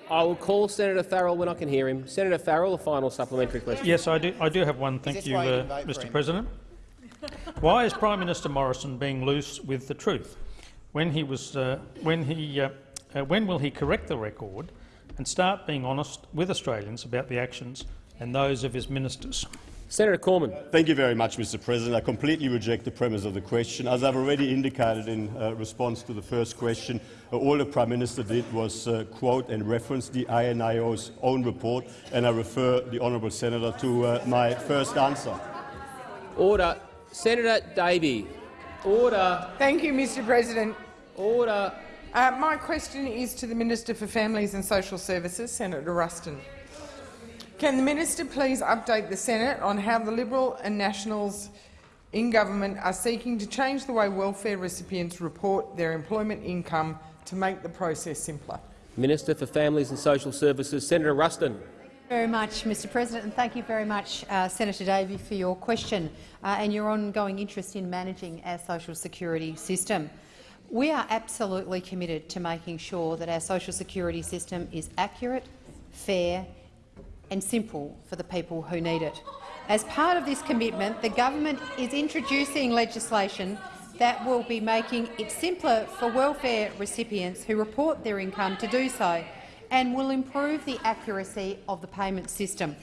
I will call Senator Farrell when I can hear him. Senator Farrell, a final supplementary question.
Yes, I do. I do have one. Thank you, uh, Mr. President. Why is Prime Minister Morrison being loose with the truth? When he was, uh, when he, uh, uh, when will he correct the record and start being honest with Australians about the actions and those of his ministers?
Senator Cormann.
Thank you very much, Mr President. I completely reject the premise of the question. As I've already indicated in uh, response to the first question, uh, all the Prime Minister did was uh, quote and reference the ANAO's own report, and I refer the honourable senator to uh, my first answer.
Order. Senator Davey. Order.
Thank you, Mr President.
Order.
Uh, my question is to the Minister for Families and Social Services, Senator Ruston. Can the minister please update the Senate on how the Liberal and Nationals in government are seeking to change the way welfare recipients report their employment income to make the process simpler?
Minister for Families and Social Services, Senator Ruston.
very much, Mr President, and thank you very much, uh, Senator Davey, for your question uh, and your ongoing interest in managing our social security system. We are absolutely committed to making sure that our social security system is accurate, fair and simple for the people who need it. As part of this commitment, the government is introducing legislation that will be making it simpler for welfare recipients who report their income to do so and will improve the accuracy of the payment system.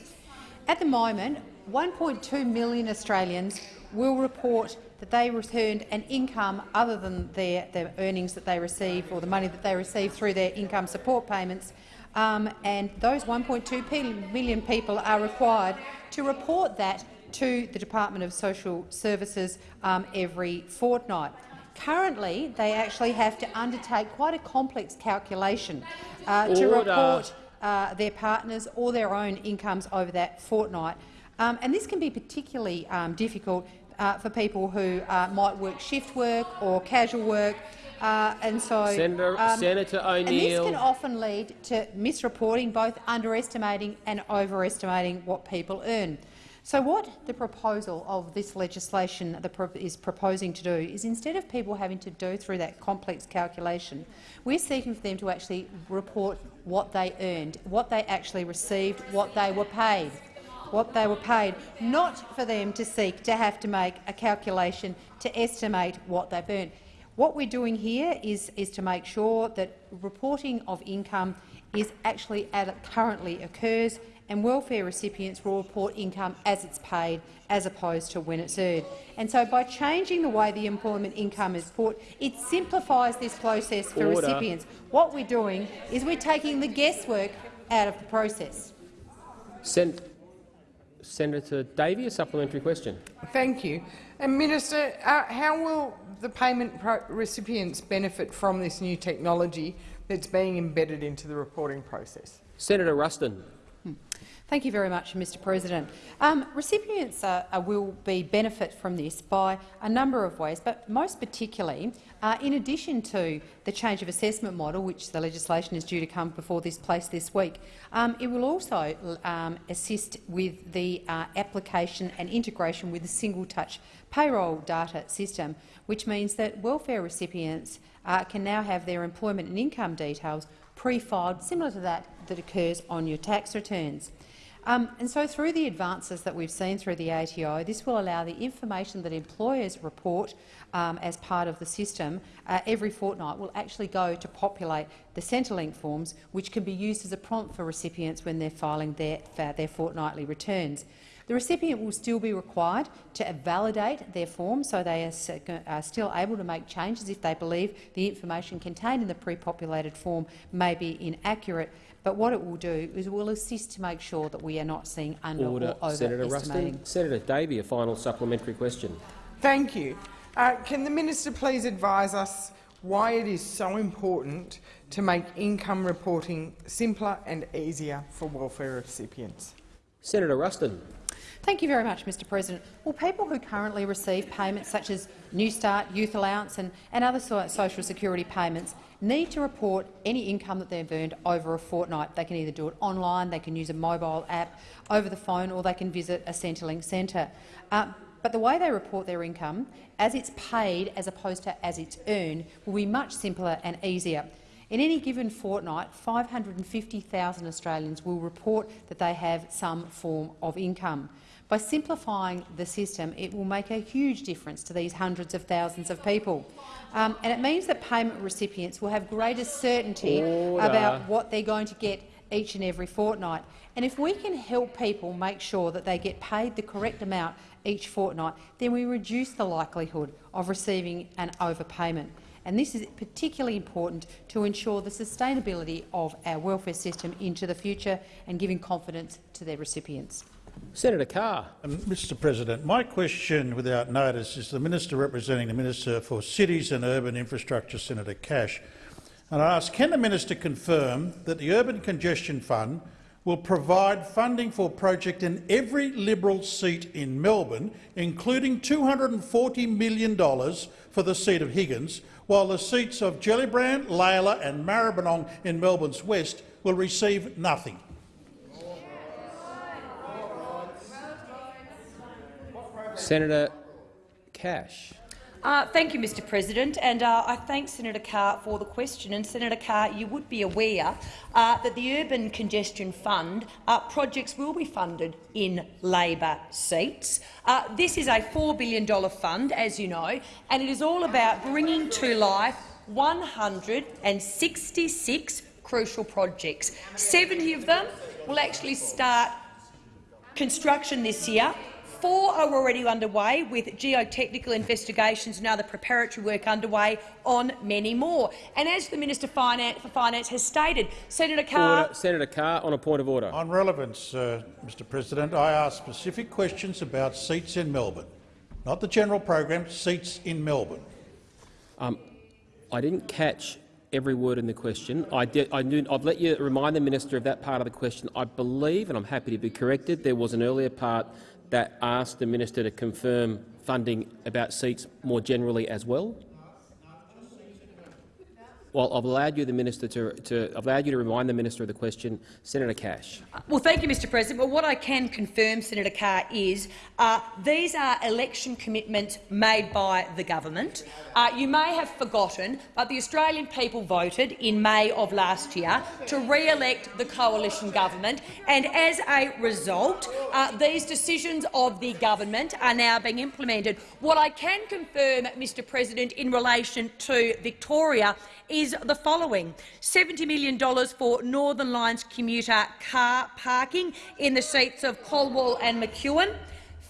At the moment, 1.2 million Australians will report that they returned an income other than their, their earnings that they receive or the money that they receive through their income support payments um, and those 1.2 million people are required to report that to the Department of Social Services um, every fortnight. Currently, they actually have to undertake quite a complex calculation uh, to report uh, their partners or their own incomes over that fortnight. Um, and this can be particularly um, difficult uh, for people who uh, might work shift work or casual work. Uh, and so,
Senator,
um,
Senator
and this can often lead to misreporting, both underestimating and overestimating what people earn. So what the proposal of this legislation is proposing to do is instead of people having to do through that complex calculation, we're seeking for them to actually report what they earned, what they actually received, what they were paid what they were paid, not for them to seek to have to make a calculation to estimate what they've earned. What we're doing here is, is to make sure that reporting of income is actually as it currently occurs and welfare recipients will report income as it's paid as opposed to when it's earned. And so by changing the way the employment income is put, it simplifies this process for
Order.
recipients. What we're doing is we're taking the guesswork out of the process.
Sen Senator Davey, a supplementary question.
Thank you. And Minister, uh, how will the payment recipients benefit from this new technology that's being embedded into the reporting process?
Senator Ruston.
Thank you very much, Mr President. Um, recipients uh, uh, will be benefit from this by a number of ways, but most particularly, uh, in addition to the change of assessment model, which the legislation is due to come before this place this week, um, it will also um, assist with the uh, application and integration with the single-touch payroll data system, which means that welfare recipients uh, can now have their employment and income details pre-filed, similar to that that occurs on your tax returns. Um, and so through the advances that we've seen through the ATO, this will allow the information that employers report um, as part of the system uh, every fortnight will actually go to populate the Centrelink forms, which can be used as a prompt for recipients when they're filing their, their fortnightly returns. The recipient will still be required to validate their form, so they are, are still able to make changes if they believe the information contained in the pre-populated form may be inaccurate. But what it will do is it will assist to make sure that we are not seeing under
Order.
or
Senator
overestimating.
Ruston. Senator Davey, a final supplementary question.
Thank you. Uh, can the minister please advise us why it is so important to make income reporting simpler and easier for welfare recipients?
Senator Ruston.
Thank you very much, Mr President. Well, people who currently receive payments such as Newstart, Youth Allowance and, and other so social security payments need to report any income that they've earned over a fortnight. They can either do it online, they can use a mobile app, over the phone, or they can visit a Centrelink centre. Uh, but the way they report their income, as it's paid as opposed to as it's earned, will be much simpler and easier. In any given fortnight, 550,000 Australians will report that they have some form of income. By simplifying the system, it will make a huge difference to these hundreds of thousands of people. Um, and it means that payment recipients will have greater certainty
Order.
about what they're going to get each and every fortnight. And if we can help people make sure that they get paid the correct amount each fortnight, then we reduce the likelihood of receiving an overpayment. And this is particularly important to ensure the sustainability of our welfare system into the future and giving confidence to their recipients.
Senator Carr.
Um, Mr President, my question without notice is to the Minister representing the Minister for Cities and Urban Infrastructure, Senator Cash. And I ask, can the minister confirm that the Urban Congestion Fund will provide funding for a project in every Liberal seat in Melbourne, including $240 million for the seat of Higgins, while the seats of Gellibrand, Lalor and Maribyrnong in Melbourne's west will receive nothing?
Senator Cash.
Uh, thank you, Mr President, and uh, I thank Senator Carr for the question. And Senator Carr, you would be aware uh, that the Urban Congestion Fund uh, projects will be funded in Labor seats. Uh, this is a $4 billion fund, as you know, and it is all about bringing to life 166 crucial projects. 70 of them will actually start construction this year. Four are already underway, with geotechnical investigations and other preparatory work underway on many more. And as the Minister for Finance has stated, Senator Carr—
Order. Senator Carr, on a point of order.
On relevance, uh, Mr President, I ask specific questions about seats in Melbourne, not the general program, seats in Melbourne.
Um, I didn't catch every word in the question. I did, I knew, I've let you remind the minister of that part of the question. I believe, and I'm happy to be corrected, there was an earlier part that asked the minister to confirm funding about seats more generally as well? Well, I've allowed you, the minister, to, to I've allowed you to remind the minister of the question. Senator Cash.
Well, thank you, Mr President. Well, what I can confirm, Senator Carr, is uh, these are election commitments made by the government. Uh, you may have forgotten, but the Australian people voted in May of last year to re-elect the coalition government, and as a result, uh, these decisions of the government are now being implemented. What I can confirm, Mr President, in relation to Victoria is the following. $70 million for Northern Line's commuter car parking in the seats of Calwell and McEwen,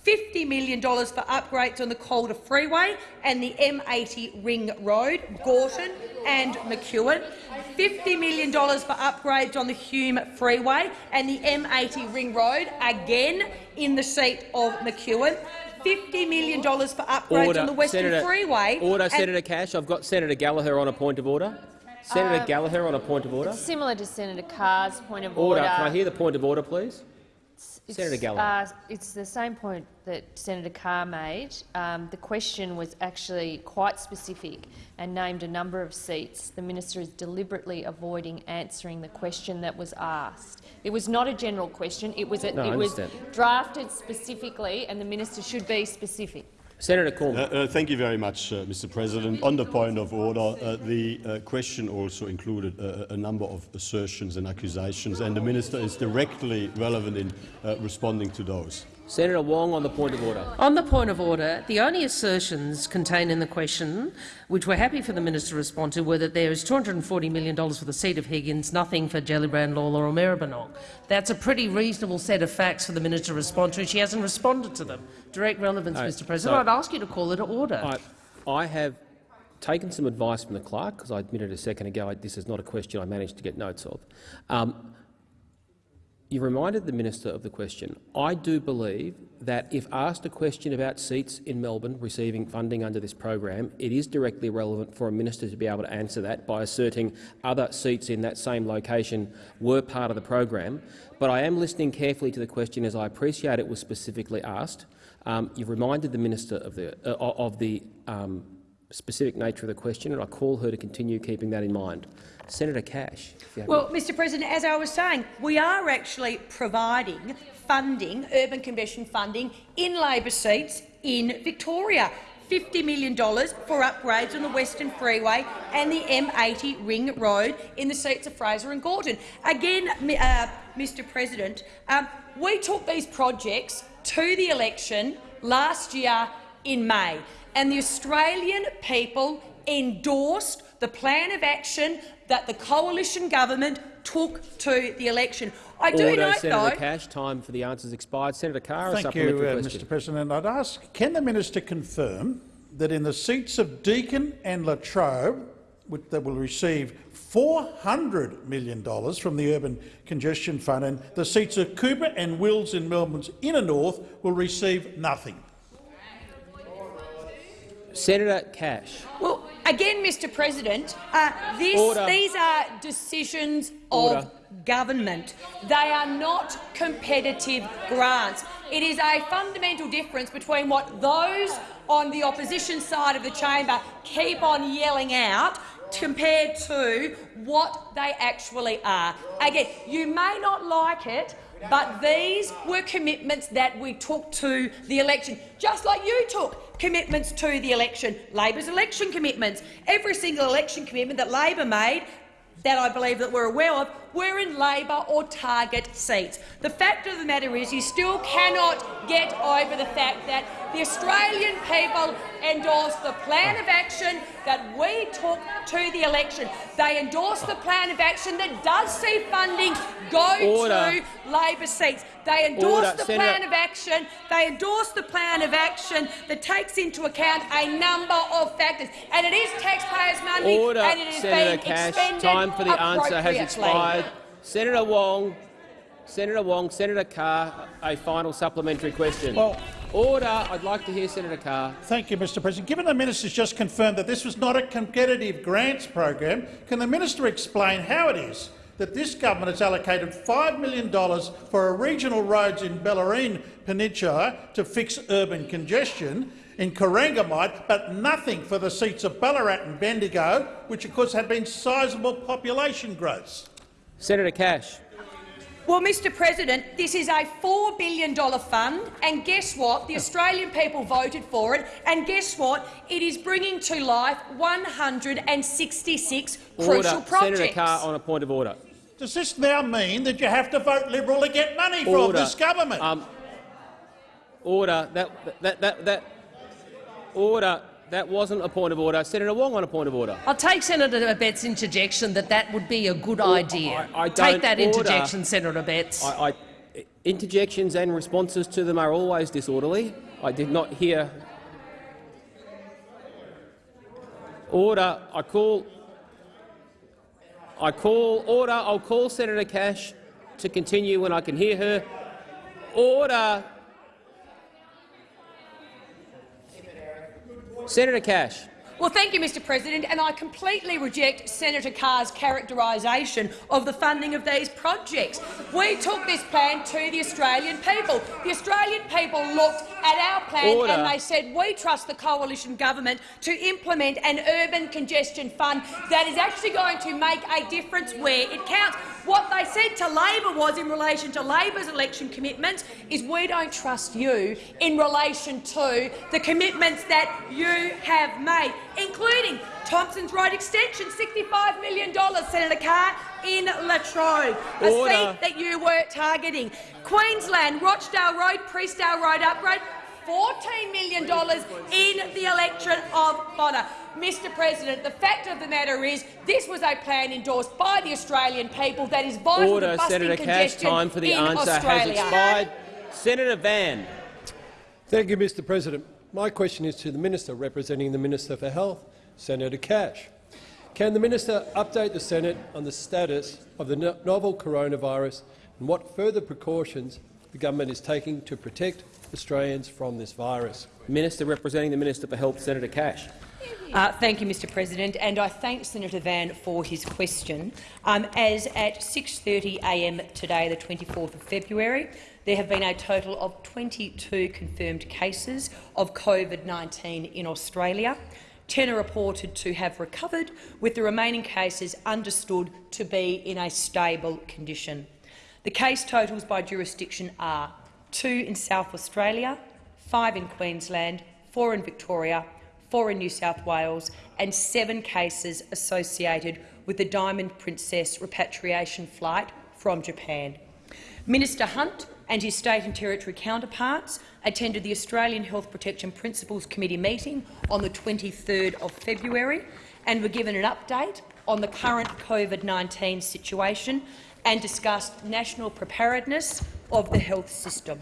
$50 million for upgrades on the Calder Freeway and the M80 Ring Road, Gorton and McEwen, $50 million for upgrades on the Hume Freeway and the M80 Ring Road, again in the seat of McEwen, $50 million for upgrades
Order,
on the Western
Senator,
Freeway.
Order, Senator Cash. I've got Senator Gallagher on a point of order. Senator
Um,
Gallagher on a point of order.
Similar to Senator Carr's point of
Order.
order.
Can I hear the point of order, please?
It's,
Senator Gallagher.
Uh, it's the same point that Senator Carr made. Um, the question was actually quite specific and named a number of seats. The minister is deliberately avoiding answering the question that was asked. It was not a general question. It was, a,
No,
it was drafted specifically, and the minister should be specific.
Senator.
Uh, uh, thank you very much, uh, Mr. President. On the point of order, uh, the uh, question also included uh, a number of assertions and accusations, and the minister is directly relevant in responding to those.
Senator Wong on the point of order.
On the point of order, the only assertions contained in the question, which we're happy for the minister to respond to, were that there is $240 million for the seat of Higgins, nothing for Gellibrand, Lalor or Maribyrnong. That's a pretty reasonable set of facts for the minister to respond to. She hasn't responded to them. Direct relevance,
No,
Mr President. I'd ask you to call it to order.
I, I have taken some advice from the clerk, because I admitted a second ago this is not a question I managed to get notes of. Um, you reminded the minister of the question. I do believe that if asked a question about seats in Melbourne receiving funding under this program, it is directly relevant for a minister to be able to answer that by asserting other seats in that same location were part of the program. But I am listening carefully to the question as I appreciate it was specifically asked. Um, you've reminded the minister of the, uh, of the um, specific nature of the question, and I call her to continue keeping that in mind. Senator Cash. if you have
Well, Mr President, as I was saying, we are actually providing funding, urban congestion funding, in Labor seats in Victoria. $50 million for upgrades on the Western Freeway and the M80 Ring Road in the seats of Fraser and Gorton. Again, uh, Mr President, um, we took these projects to the election last year in May, and the Australian people endorsed the plan of action that the coalition government took to the election. I do
Order,
note,
Senator
though,
Cash. Time for the answers expired. Senator Carr, a
Thank
supplementary
you, uh,
question.
Mr President. I'd ask, can the minister confirm that in the seats of Deakin and La Trobe, which that will receive $400 million from the Urban Congestion Fund, and the seats of Cooper and Wills in Melbourne's inner north will receive nothing?
Senator Cash.
well, again, Mr President, uh, this, these are decisions
Order.
of government. They are not competitive grants. It is a fundamental difference between what those on the opposition side of the chamber keep on yelling out compared to what they actually are. Again, you may not like it, but these were commitments that we took to the election, just like you took commitments to the election, Labor's election commitments. Every single election commitment that Labor made that I believe that we're aware of were in Labor or Target seats. The fact of the matter is you still cannot get over the fact that the Australian people endorsed the plan of action that we took to the election. They endorsed the plan of action that does see funding go
Order.
to Labor seats. They endorsed
Order.
the
Senator-
plan of action. They endorsed the plan of action that takes into account a number of factors, and it is taxpayers' money,
Order,
and it is
Senator
being
Cash.
expended
Time for the answer has expired. Senator Wong. Senator Wong. Senator Carr. A final supplementary question.
Well,
Order. I'd like to hear Senator Carr.
Thank you, Mr President. Given the minister's just confirmed that this was not a competitive grants program, can the minister explain how it is that this government has allocated $5 million for a regional roads in Bellarine Peninsula to fix urban congestion in Corangamite, but nothing for the seats of Ballarat and Bendigo, which of course have been sizable population growths.
Senator Cash.
Well, Mr President, this is a $4 billion fund, and guess what? The Australian people voted for it, and guess what? It is bringing to life 166
Order.
crucial projects.
Senator Carr on a point of order.
Does this now mean that you have to vote Liberal to get money from this government?
Um, order. That, that, that, that, order. That wasn't a point of order. Senator Wong on a point of order.
I'll take Senator Abetz's interjection that that would be a good
Or-
idea.
I- I
take
don't
that
order-
interjection, Senator Abetz.
I, I, interjections and responses to them are always disorderly. I did not hear. Order. I call. I call order. I'll call Senator Cash to continue when I can hear her. Order. Senator Cash.
Well, thank you, Mr President, and I completely reject Senator Carr's characterisation of the funding of these projects. We took this plan to the Australian people. The Australian people looked at our plan
Order.
and they said, we trust the coalition government to implement an urban congestion fund that is actually going to make a difference where it counts. What they said to Labor was, in relation to Labor's election commitments, is we don't trust you in relation to the commitments that you have made, including Thompson's Road extension, $65 million, Senator Carr, in La Trobe, a
Order.
seat that you were targeting. Queensland, Rochdale Road, Priestdale Road upgrade, $14 million in the electorate of Bonner. Mr President, the fact of the matter is this was a plan endorsed by the Australian people that is vital
Order.
to busting
Senator Cash. Time for the
in
answer
Australia.
has expired. Senator Van.
Thank you, Mr President. My question is to the Minister representing the Minister for Health, Senator Cash. Can the Minister update the Senate on the status of the no- novel coronavirus and what further precautions the government is taking to protect Australians from this virus?
Minister representing the Minister for Health, Senator Cash.
Uh, thank you, Mr President, and I thank Senator Van for his question. Um, as at 6.30am today, the 24th of February, there have been a total of 22 confirmed cases of COVID-19 in Australia. 10 are reported to have recovered, with the remaining cases understood to be in a stable condition. The case totals by jurisdiction are two in South Australia, five in Queensland, four in Victoria, four in New South Wales and seven cases associated with the Diamond Princess repatriation flight from Japan. Minister Hunt and his state and territory counterparts attended the Australian Health Protection Principal Committee meeting on the 23rd of February and were given an update on the current COVID-19 situation and discussed national preparedness of the health system.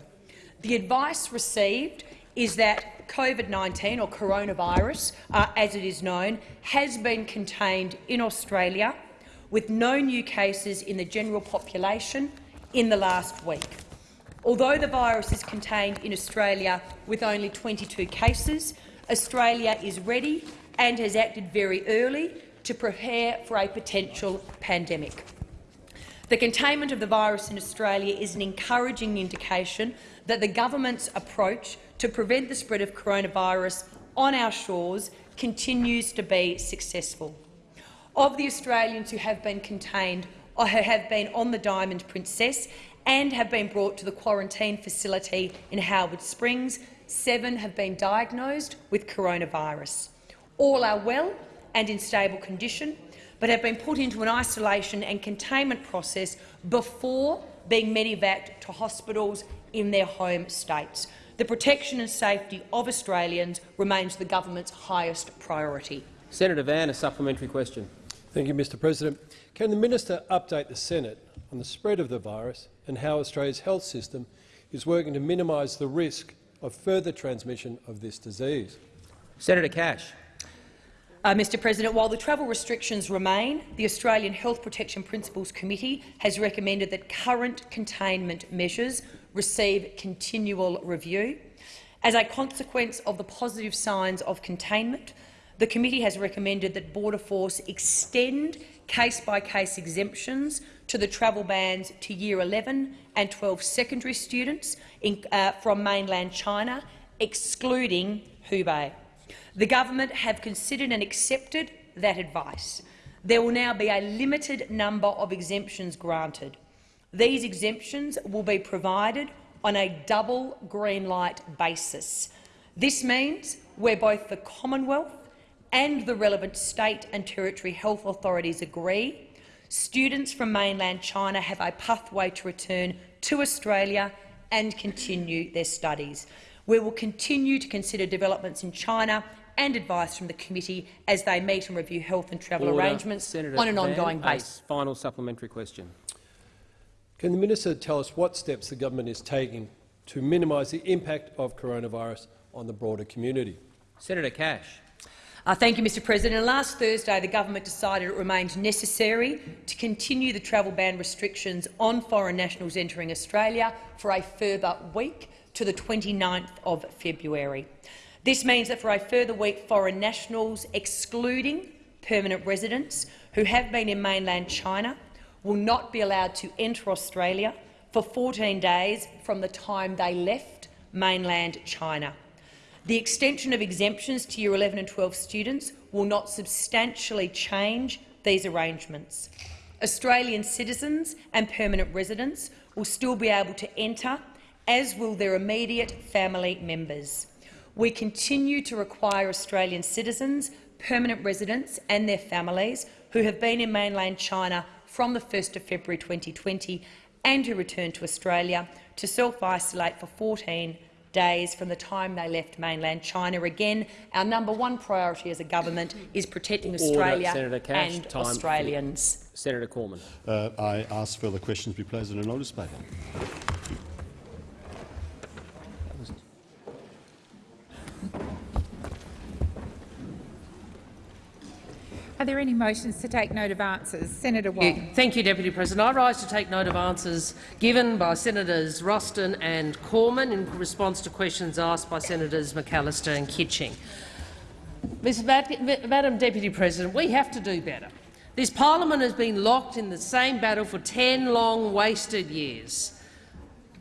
The advice received is that COVID-19, or coronavirus, uh, as it is known, has been contained in Australia, with no new cases in the general population in the last week. Although the virus is contained in Australia with only 22 cases, Australia is ready and has acted very early to prepare for a potential pandemic. The containment of the virus in Australia is an encouraging indication that the government's approach to prevent the spread of coronavirus on our shores continues to be successful. Of the Australians who have been contained or who have been on the Diamond Princess and have been brought to the quarantine facility in Howard Springs, seven have been diagnosed with coronavirus. All are well and in stable condition, but have been put into an isolation and containment process before being medevaced to hospitals in their home states. The protection and safety of Australians remains the government's highest priority.
Senator Van, a supplementary question.
Thank you, Mr President. Can the Minister update the Senate on the spread of the virus and how Australia's health system is working to minimise the risk of further transmission of this disease?
Senator Cash.
Uh, Mr President, while the travel restrictions remain, the Australian Health Protection Principal Committee has recommended that current containment measures receive continual review. As a consequence of the positive signs of containment, the committee has recommended that Border Force extend case-by-case exemptions to the travel bans to Year 11 and 12 secondary students in, uh, from mainland China, excluding Hubei. The government have considered and accepted that advice. There will now be a limited number of exemptions granted. These exemptions will be provided on a double green light basis. This means where both the Commonwealth and the relevant state and territory health authorities agree, students from mainland China have a pathway to return to Australia and continue their studies. We will continue to consider developments in China and advice from the committee as they meet and review health and travel
Order.
arrangements
Senator
on an
Van,
ongoing basis.
Final supplementary question.
Can the minister tell us what steps the government is taking to minimise the impact of coronavirus on the broader community?
Senator Cash.
Uh, thank you, Mr President. Last Thursday, the government decided it remained necessary to continue the travel ban restrictions on foreign nationals entering Australia for a further week to the 29th of February. This means that for a further week, foreign nationals, excluding permanent residents who have been in mainland China, will not be allowed to enter Australia for 14 days from the time they left mainland China. The extension of exemptions to Year 11 and 12 students will not substantially change these arrangements. Australian citizens and permanent residents will still be able to enter, as will their immediate family members. We continue to require Australian citizens, permanent residents and their families who have been in mainland China from the 1st of February 2020 and who return to Australia to self-isolate for 14 days from the time they left mainland China. Again, our number one priority as a government is protecting Australia
Order, Cash.
and Australians.
Senator Cormann.
Uh, I ask further questions be placed in a notice paper.
Are there any motions to take note of answers? Senator Wong.
Thank you, Deputy President. I rise to take note of answers given by Senators Ruston and Cormann in response to questions asked by Senators McAllister and Kitching. Madam Deputy President, we have to do better. This parliament has been locked in the same battle for 10 long, wasted years.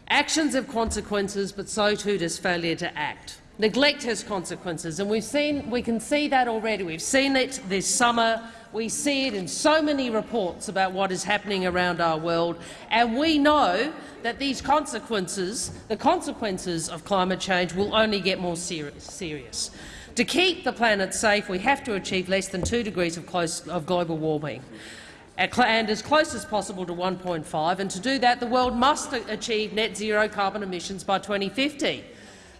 Actions have consequences, but so too does failure to act. Neglect has consequences, and we've seen, we can see that already. We've seen it this summer. We see it in so many reports about what is happening around our world, and we know that these consequences, the consequences of climate change, will only get more serious. To keep the planet safe, we have to achieve less than 2 degrees of, close, of global warming and as close as possible to 1.5, and to do that the world must achieve net zero carbon emissions by 2050.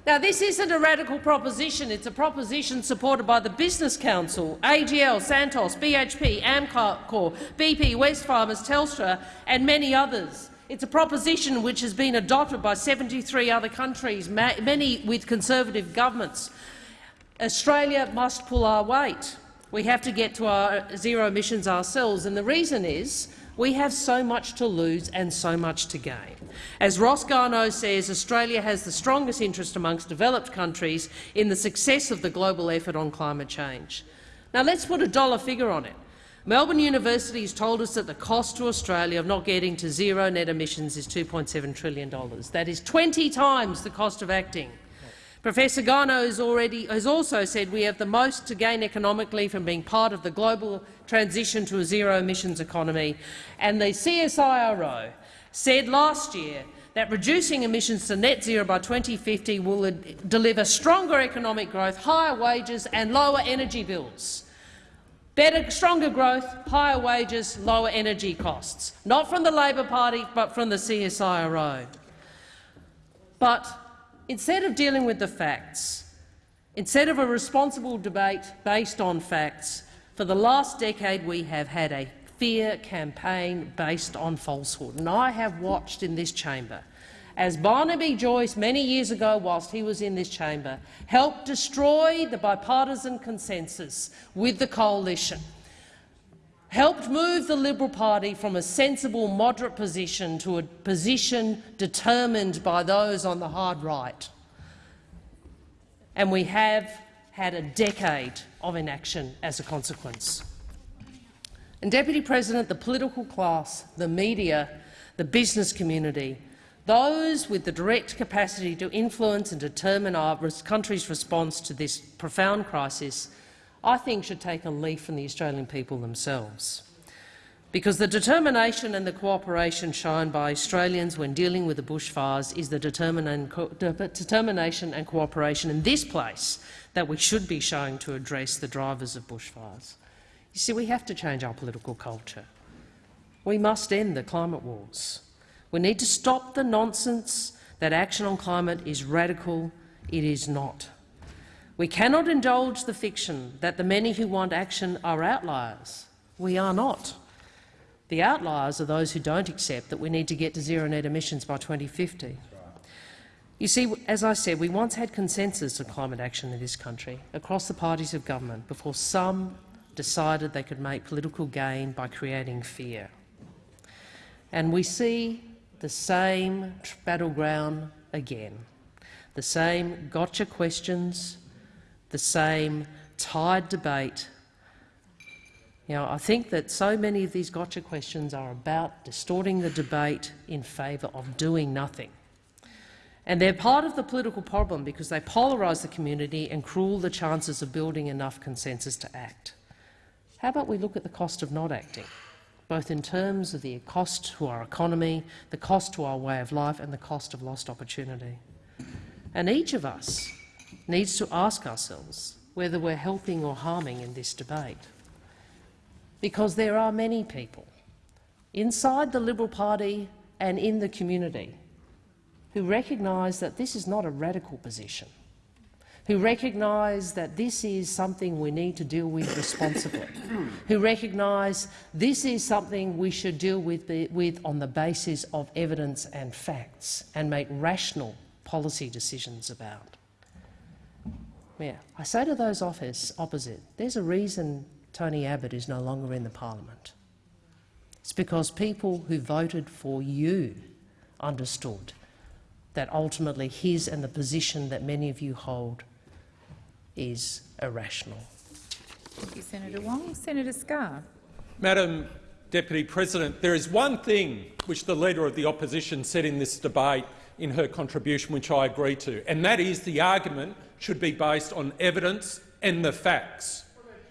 Now, this isn't a radical proposition. It's a proposition supported by the Business Council, AGL, Santos, BHP, Amcor, BP, Wesfarmers, Telstra and many others. It's a proposition which has been adopted by 73 other countries, many with Conservative governments. Australia must pull our weight. We have to get to our zero emissions ourselves, and the reason is we have so much to lose and so much to gain. As Ross Garnaut says, Australia has the strongest interest amongst developed countries in the success of the global effort on climate change. Now let's put a dollar figure on it. Melbourne University has told us that the cost to Australia of not getting to zero net emissions is $2.7 trillion. That is 20 times the cost of acting. Professor Garnaut has, already, has also said we have the most to gain economically from being part of the global transition to a zero-emissions economy, and the CSIRO said last year that reducing emissions to net zero by 2050 will deliver stronger economic growth, higher wages and lower energy bills. Better, stronger growth, higher wages, lower energy costs. Not from the Labor Party, but from the CSIRO. But instead of dealing with the facts, instead of a responsible debate based on facts, for the last decade we have had a fear campaign based on falsehood. And I have watched in this chamber as Barnaby Joyce, many years ago whilst he was in this chamber, helped destroy the bipartisan consensus with the coalition, helped move the Liberal Party from a sensible, moderate position to a position determined by those on the hard right. And we have had a decade of inaction as a consequence. And, Deputy President, the political class, the media, the business community, those with the direct capacity to influence and determine our country's response to this profound crisis, I think should take a leaf from the Australian people themselves. Because the determination and the cooperation shown by Australians when dealing with the bushfires is the determination and cooperation in this place that we should be showing to address the drivers of bushfires. You see, we have to change our political culture. We must end the climate wars. We need to stop the nonsense that action on climate is radical. It is not. We cannot indulge the fiction that the many who want action are outliers. We are not. The outliers are those who don't accept that we need to get to zero net emissions by 2050. You see, as I said, we once had consensus on climate action in this country across the parties of government before some decided they could make political gain by creating fear. And we see the same battleground again, the same gotcha questions, the same tired debate. You know, I think that so many of these gotcha questions are about distorting the debate in favour of doing nothing. And they're part of the political problem because they polarise the community and cruel the chances of building enough consensus to act. How about we look at the cost of not acting? both in terms of the cost to our economy, the cost to our way of life and the cost of lost opportunity. And each of us needs to ask ourselves whether we're helping or harming in this debate. Because there are many people inside the Liberal Party and in the community who recognise that this is not a radical position who recognise that this is something we need to deal with responsibly, who recognise this is something we should deal with, with on the basis of evidence and facts and make rational policy decisions about. Yeah, I say to those office opposite, there's a reason Tony Abbott is no longer in the parliament. It's because people who voted for you understood that ultimately his and the position that many of you hold is irrational.
Thank you, Senator Wong. Senator Scarr.
Madam Deputy President, there is one thing which the Leader of the Opposition said in this debate in her contribution which I agree to, and that is the argument should be based on evidence and the facts.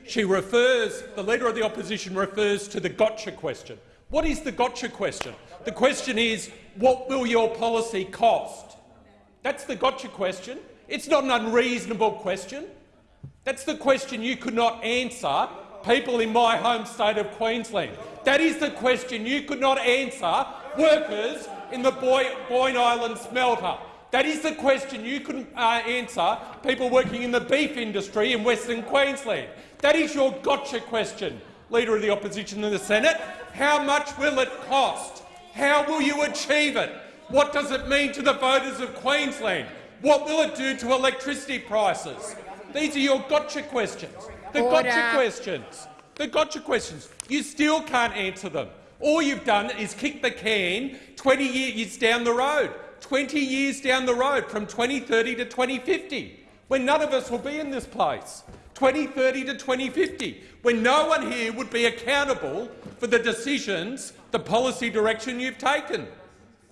She refers, the Leader of the Opposition refers to the gotcha question. What is the gotcha question? The question is, what will your policy cost? That's the gotcha question. It's not an unreasonable question. That's the question you could not answer, people in my home state of Queensland. That is the question you could not answer, workers in the Boyne Island smelter. That is the question you couldn't uh, answer, people working in the beef industry in Western Queensland. That is your gotcha question, Leader of the Opposition in the Senate. How much will it cost? How will you achieve it? What does it mean to the voters of Queensland? What will it do to electricity prices? These are your gotcha questions. The Order. gotcha questions. The gotcha questions. You still can't answer them. All you've done is kick the can 20 years down the road, 20 years down the road from 2030 to 2050, when none of us will be in this place. 2030 to 2050, when no one here would be accountable for the decisions, the policy direction you've taken.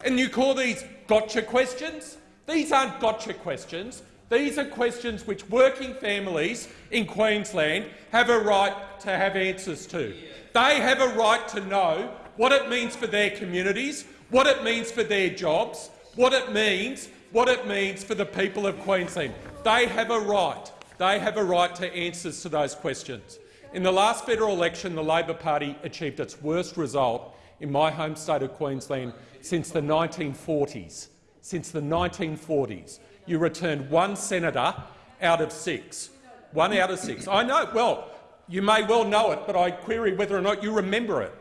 And you call these gotcha questions? These aren't gotcha questions. These are questions which working families in Queensland have a right to have answers to. They have a right to know what it means for their communities, what it means for their jobs, what it means, what it means for the people of Queensland. They have a right. They have a right to answers to those questions. In the last federal election, the Labor Party achieved its worst result in my home state of Queensland since the 1940s since the 1940s. You returned one senator out of six. One out of six. I know, well, you may well know it, but I query whether or not you remember it,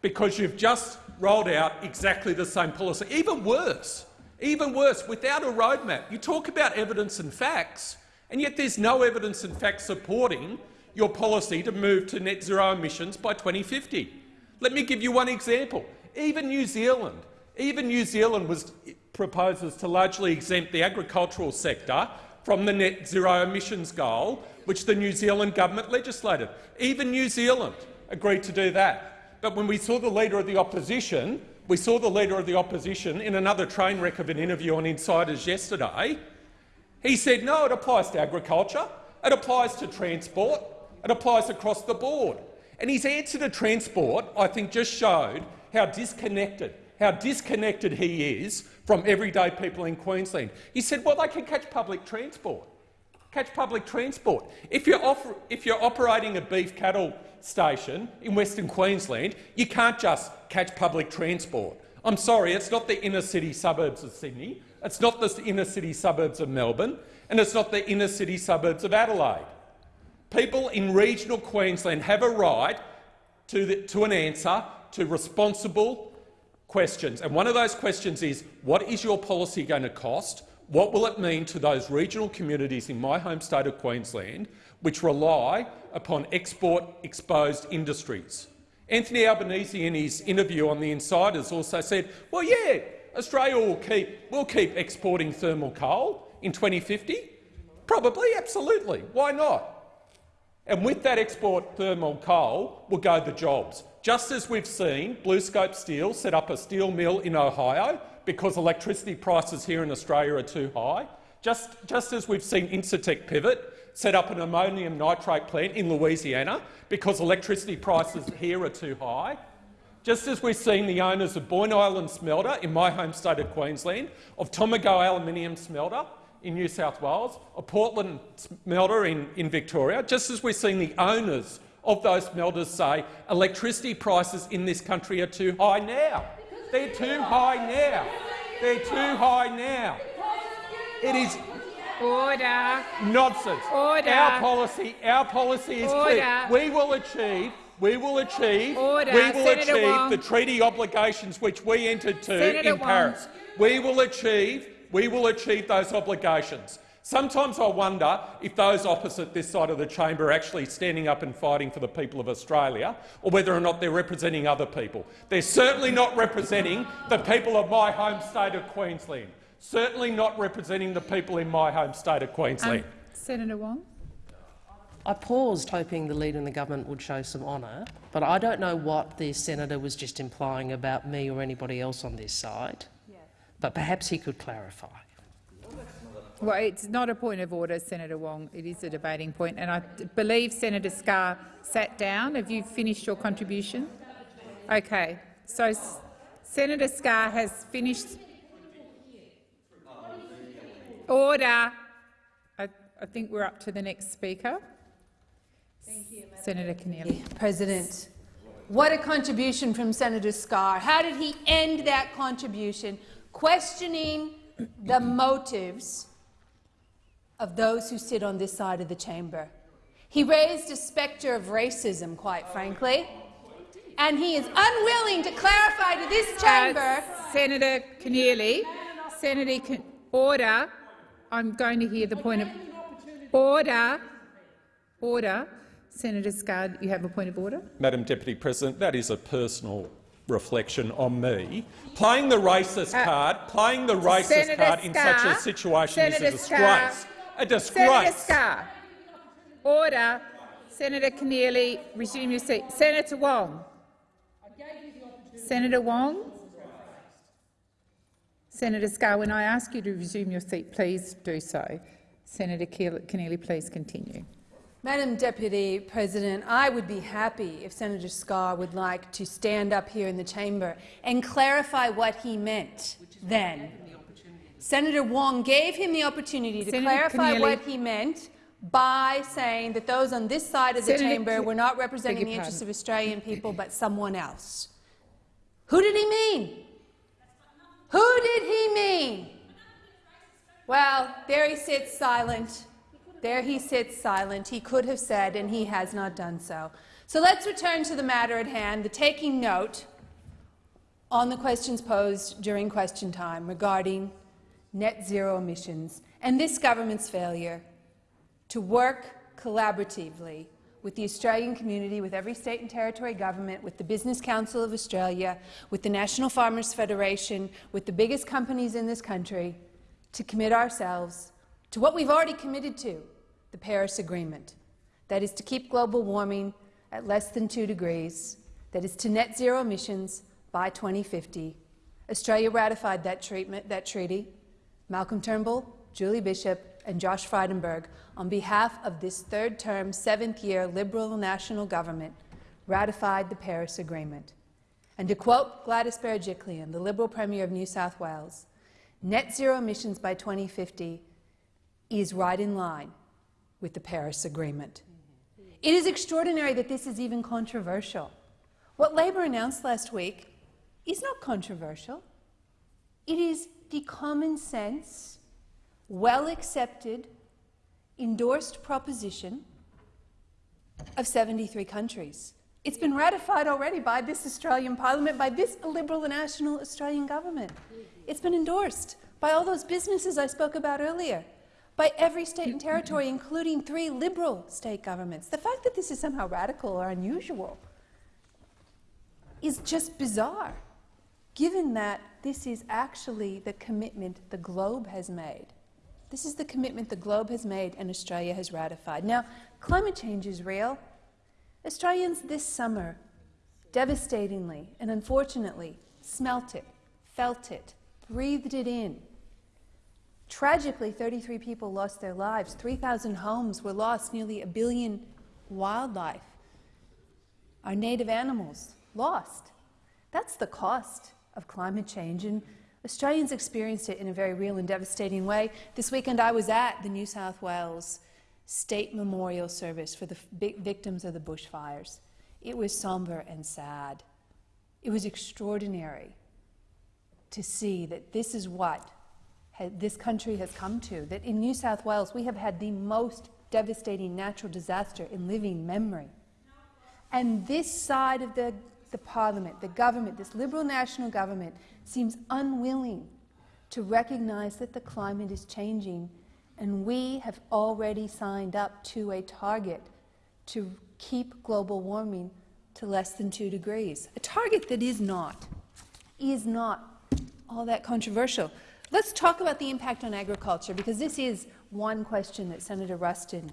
because you've just rolled out exactly the same policy. Even worse, even worse, without a roadmap. You talk about evidence and facts, and yet there's no evidence and facts supporting your policy to move to net zero emissions by 2050. Let me give you one example. Even New Zealand, even New Zealand was proposes to largely exempt the agricultural sector from the net zero emissions goal which the New Zealand government legislated. Even New Zealand agreed to do that. But when we saw the Leader of the Opposition, we saw the Leader of the Opposition in another train wreck of an interview on Insiders yesterday, he said, no, it applies to agriculture, it applies to transport, it applies across the board. And his answer to transport, I think, just showed how disconnected, how disconnected he is from everyday people in Queensland. He said, well, they can catch public transport. Catch public transport. If you're, offer, if you're operating a beef cattle station in Western Queensland, you can't just catch public transport. I'm sorry, it's not the inner-city suburbs of Sydney, it's not the inner-city suburbs of Melbourne, and it's not the inner-city suburbs of Adelaide. People in regional Queensland have a right to, the, to an answer to responsible questions. And one of those questions is, what is your policy going to cost? What will it mean to those regional communities in my home state of Queensland which rely upon export-exposed industries? Anthony Albanese, in his interview on The Insiders, also said, well, yeah, Australia will keep, will keep exporting thermal coal in 2050. Probably, absolutely. Why not? And with that export thermal coal will go the jobs. Just as we've seen BlueScope Steel set up a steel mill in Ohio because electricity prices here in Australia are too high, just, just as we've seen Incitec Pivot set up an ammonium nitrate plant in Louisiana because electricity prices here are too high, just as we've seen the owners of Boyne Island Smelter in my home state of Queensland, of Tomago Aluminium Smelter in New South Wales, of Portland smelter in, in Victoria, just as we've seen the owners of those smelters say electricity prices in this country are too high now. They're too high now. They're too high now. It is
Order.
Nonsense.
Order.
Our policy, our policy is
Order.
clear. We will achieve we will achieve,
Order.
we will
Senator
achieve
Wong.
the treaty obligations which we entered to
Senator
in
Wong.
Paris. We will achieve, we will achieve those obligations. Sometimes I wonder if those opposite this side of the chamber are actually standing up and fighting for the people of Australia, or whether or not they're representing other people. They're certainly not representing the people of my home state of Queensland. Certainly not representing the people in my home state of Queensland.
Um, Senator Wong.
I paused hoping the Leader in the government would show some honour, but I don't know what the senator was just implying about me or anybody else on this side. But perhaps he could clarify.
Well, it's not a point of order, Senator Wong. It is a debating point, and I believe Senator Scarr sat down. Have you finished your contribution? Okay. So Senator Scarr has finished. Order. I, I think we're up to the next speaker. Senator Keneally.
President. What a contribution from Senator Scarr. How did he end that contribution? Questioning the motives of those who sit on this side of the chamber. He raised a spectre of racism, quite frankly, and he is unwilling to clarify to this chamber—
Uh, Senator Keneally, Senator Ken order. I'm going to hear the point of order. Order. Senator Scarr, you have a point of order.
Madam Deputy President, that is a personal reflection on me. Playing the racist
Uh,
card, playing the racist
Senator
card in such a situation
Senator
is a
Scarr,
disgrace. A
Senator
disgrace.
Scarr. Order. Senator Keneally, resume your seat. Senator Wong. Senator Wong. Senator Scarr, when I ask you to resume your seat, please do so. Senator Keneally, please continue.
Madam Deputy President, I would be happy if Senator Scarr would like to stand up here in the chamber and clarify what he meant then. Senator Wong gave him the opportunity to
Senator
clarify
Keneally.
what he meant by saying that those on this side of the
Senator
chamber were not representing the interests of Australian people but someone else. Who did he mean? Who did he mean? Well, there he sits silent. There he sits silent. He could have said, and he has not done so. So let's return to the matter at hand, the taking note on the questions posed during question time regarding net zero emissions and this government's failure to work collaboratively with the Australian community, with every state and territory government, with the Business Council of Australia, with the National Farmers Federation, with the biggest companies in this country, to commit ourselves to what we've already committed to, the Paris Agreement. That is to keep global warming at less than 2 degrees, that is to net zero emissions by 2050. Australia ratified that, treatment, that treaty. Malcolm Turnbull, Julie Bishop and Josh Frydenberg, on behalf of this third-term, seventh-year Liberal national government, ratified the Paris Agreement. And to quote Gladys Berejiklian, the Liberal Premier of New South Wales, net zero emissions by 2050 is right in line with the Paris Agreement. It is extraordinary that this is even controversial. What Labor announced last week is not controversial. It is the common sense, well accepted, endorsed proposition of 73 countries. It's been ratified already by this Australian Parliament, by this Liberal National Australian Government. It's been endorsed by all those businesses I spoke about earlier, by every state and territory, including three Liberal state governments. The fact that this is somehow radical or unusual is just bizarre, given that this is actually the commitment the globe has made. This is the commitment the globe has made and Australia has ratified. Now, climate change is real. Australians this summer devastatingly and unfortunately smelt it, felt it, breathed it in. Tragically, 33 people lost their lives, 3,000 homes were lost, nearly a billion wildlife. Our native animals lost. That's the cost of climate change, and Australians experienced it in a very real and devastating way. This weekend I was at the New South Wales State Memorial Service for the victims of the bushfires. It was somber and sad. It was extraordinary to see that this is what this country has come to, that in New South Wales we have had the most devastating natural disaster in living memory. And this side of the, the parliament, the government, this Liberal national government, seems unwilling to recognise that the climate is changing and we have already signed up to a target to keep global warming to less than 2 degrees, a target that is not, is not all that controversial. Let's talk about the impact on agriculture, because this is one question that Senator Ruston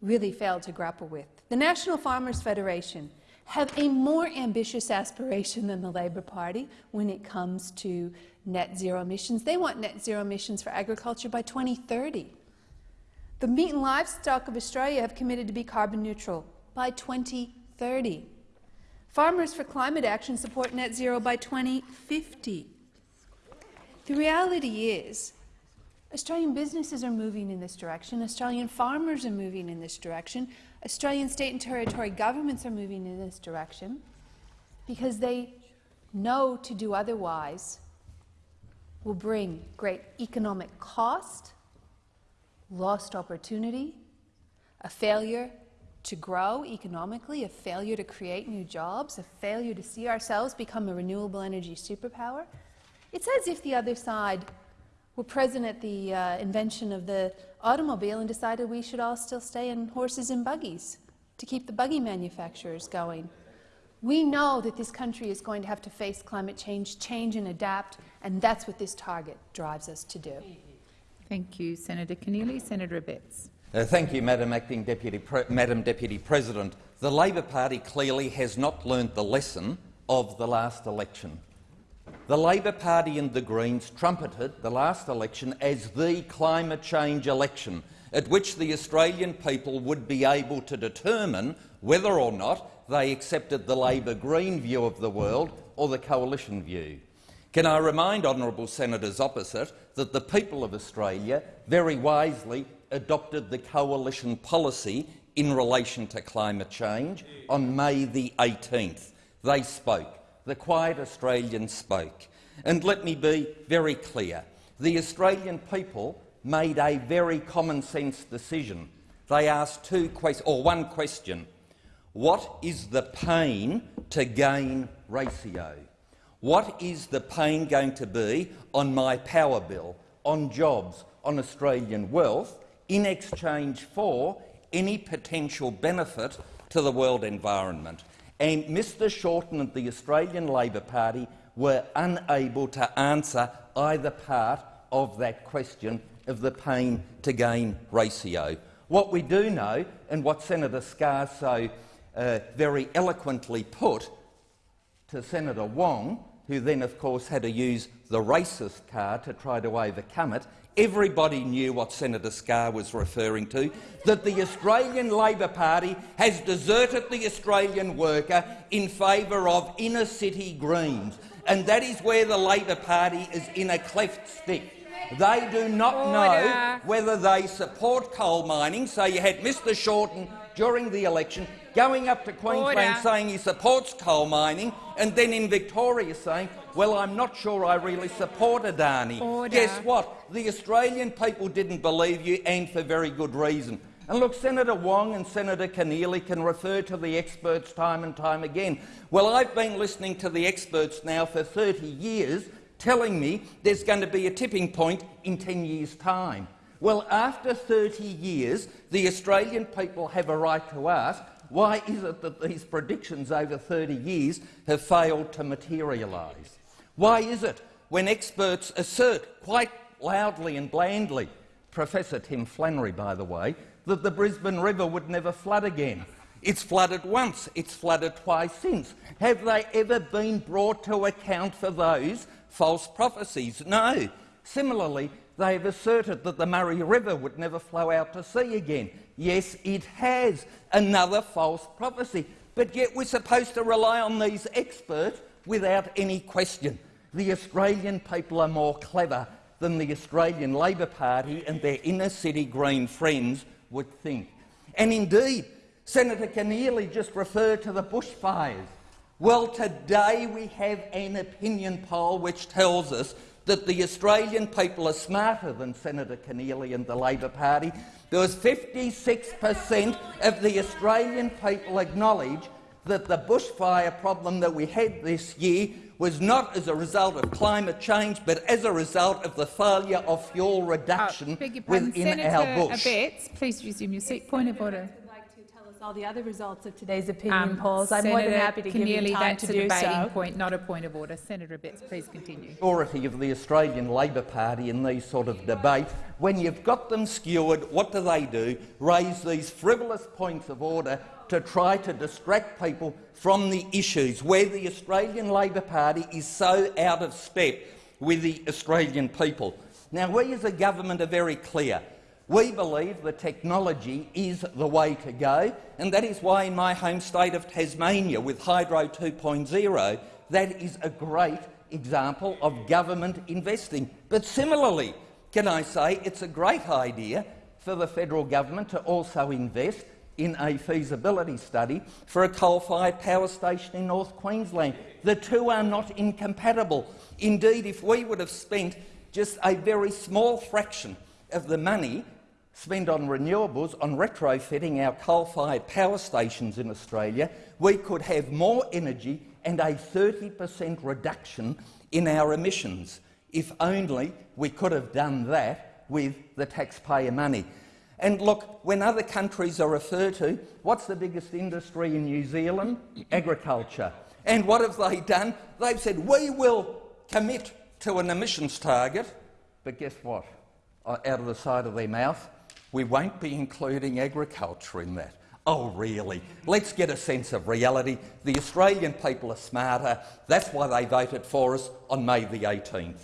really failed to grapple with. The National Farmers Federation have a more ambitious aspiration than the Labor Party when it comes to net zero emissions. They want net zero emissions for agriculture by 2030. The meat and livestock of Australia have committed to be carbon neutral by 2030. Farmers for Climate Action support net zero by 2050. The reality is Australian businesses are moving in this direction, Australian farmers are moving in this direction, Australian state and territory governments are moving in this direction because they know to do otherwise will bring great economic cost, lost opportunity, a failure to grow economically, a failure to create new jobs, a failure to see ourselves become a renewable energy superpower. It's as if the other side were present at the uh, invention of the automobile and decided we should all still stay in horses and buggies to keep the buggy manufacturers going. We know that this country is going to have to face climate change, change and adapt, and that's what this target drives us to do.
Thank you, Senator Keneally. Senator Abetz.
Uh, thank you, Madam Acting Deputy Madam Deputy President. The Labor Party clearly has not learned the lesson of the last election. The Labor Party and the Greens trumpeted the last election as the climate change election, at which the Australian people would be able to determine whether or not they accepted the Labor-Green view of the world or the coalition view. Can I remind honourable senators opposite that the people of Australia very wisely adopted the coalition policy in relation to climate change on May the 18th. They spoke the quiet Australian spoke. And let me be very clear. The Australian people made a very common-sense decision. They asked two questions, or one question. What is the pain to gain ratio? What is the pain going to be on my power bill, on jobs, on Australian wealth, in exchange for any potential benefit to the world environment? And Mr Shorten and the Australian Labor Party were unable to answer either part of that question of the pain to gain ratio. What we do know, and what Senator Scarr so uh, very eloquently put to Senator Wong, who then of course had to use the racist card to try to overcome it, everybody knew what Senator Scarr was referring to, that the Australian Labor Party has deserted the Australian worker in favour of inner-city Greens. And that is where the Labor Party is in a cleft stick. They do not know whether they support coal mining. So you had Mr Shorten during the election going up to Queensland
Order.
saying he supports coal mining, and then in Victoria saying, well, I'm not sure I really support Adani.
Order.
Guess what? The Australian people didn't believe you, and for very good reason. And look, Senator Wong and Senator Keneally can refer to the experts time and time again. Well, I've been listening to the experts now for 30 years telling me there's going to be a tipping point in 10 years' time. Well, after 30 years, the Australian people have a right to ask, why is it that these predictions over 30 years have failed to materialise? Why is it when experts assert quite loudly and blandly, Professor Tim Flannery, by the way, that the Brisbane River would never flood again? It's flooded once, it's flooded twice since. Have they ever been brought to account for those false prophecies? No. Similarly, they have asserted that the Murray River would never flow out to sea again. Yes, it has. Another false prophecy. But yet we're supposed to rely on these experts without any question. The Australian people are more clever than the Australian Labor Party and their inner-city Green friends would think. And indeed, Senator Keneally just referred to the bushfires. Well, today we have an opinion poll which tells us that the Australian people are smarter than Senator Keneally and the Labor Party. There was 56 per cent of the Australian people acknowledge that the bushfire problem that we had this year was not as a result of climate change, but as a result of the failure of fuel reduction
Beg your pardon,
within
Senator
our bush.
Abetz, please resume your seat. Point of order.
Would like to tell us all the other results of today's opinion
Um,
polls. I'm more than happy to give you
Keneally,
time
that's
to
a
do
debating
so.
point, not a point of order. Senator Abetz, please continue.
authority of the Australian Labor Party in these sort of debates. When you've got them skewered, what do they do? Raise these frivolous points of order to try to distract people from the issues where the Australian Labor Party is so out of step with the Australian people. Now, we as a government are very clear. We believe the technology is the way to go, and that is why in my home state of Tasmania, with Hydro 2.0, that is a great example of government investing. But similarly, can I say it's a great idea for the federal government to also invest in a feasibility study for a coal-fired power station in North Queensland. The two are not incompatible. Indeed, if we would have spent just a very small fraction of the money spent on renewables, on retrofitting our coal-fired power stations in Australia, we could have more energy and a 30 per cent reduction in our emissions. If only we could have done that with the taxpayer money. And look, when other countries are referred to, what's the biggest industry in New Zealand? Agriculture. And what have they done? They've said, we will commit to an emissions target, but guess what? Out of the side of their mouth, we won't be including agriculture in that. Oh, really? Let's get a sense of reality. The Australian people are smarter. That's why they voted for us on May the 18th.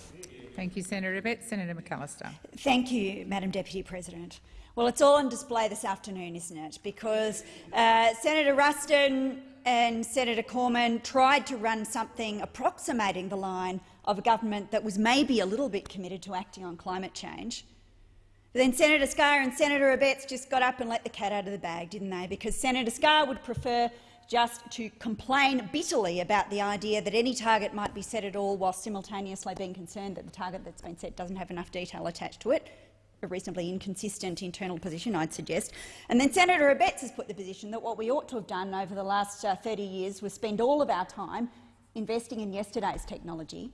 Thank you, Senator Abetz. Senator McAllister.
Thank you, Madam Deputy President. Well, it's all on display this afternoon, isn't it? Because uh, Senator Ruston and Senator Cormann tried to run something approximating the line of a government that was maybe a little bit committed to acting on climate change. But then Senator Scarr and Senator Abetz just got up and let the cat out of the bag, didn't they? Because Senator Scarr would prefer just to complain bitterly about the idea that any target might be set at all while simultaneously being concerned that the target that's been set doesn't have enough detail attached to it a reasonably inconsistent internal position, I'd suggest. And then Senator Abetz has put the position that what we ought to have done over the last uh, 30 years was spend all of our time investing in yesterday's technology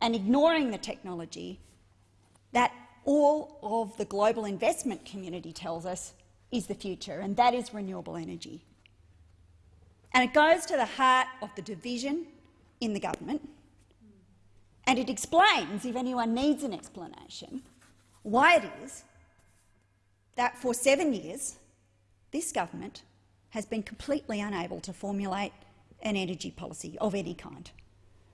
and ignoring the technology that all of the global investment community tells us is the future, and that is renewable energy. And it goes to the heart of the division in the government, and it explains, if anyone needs an explanation, why it is that for seven years this government has been completely unable to formulate an energy policy of any kind.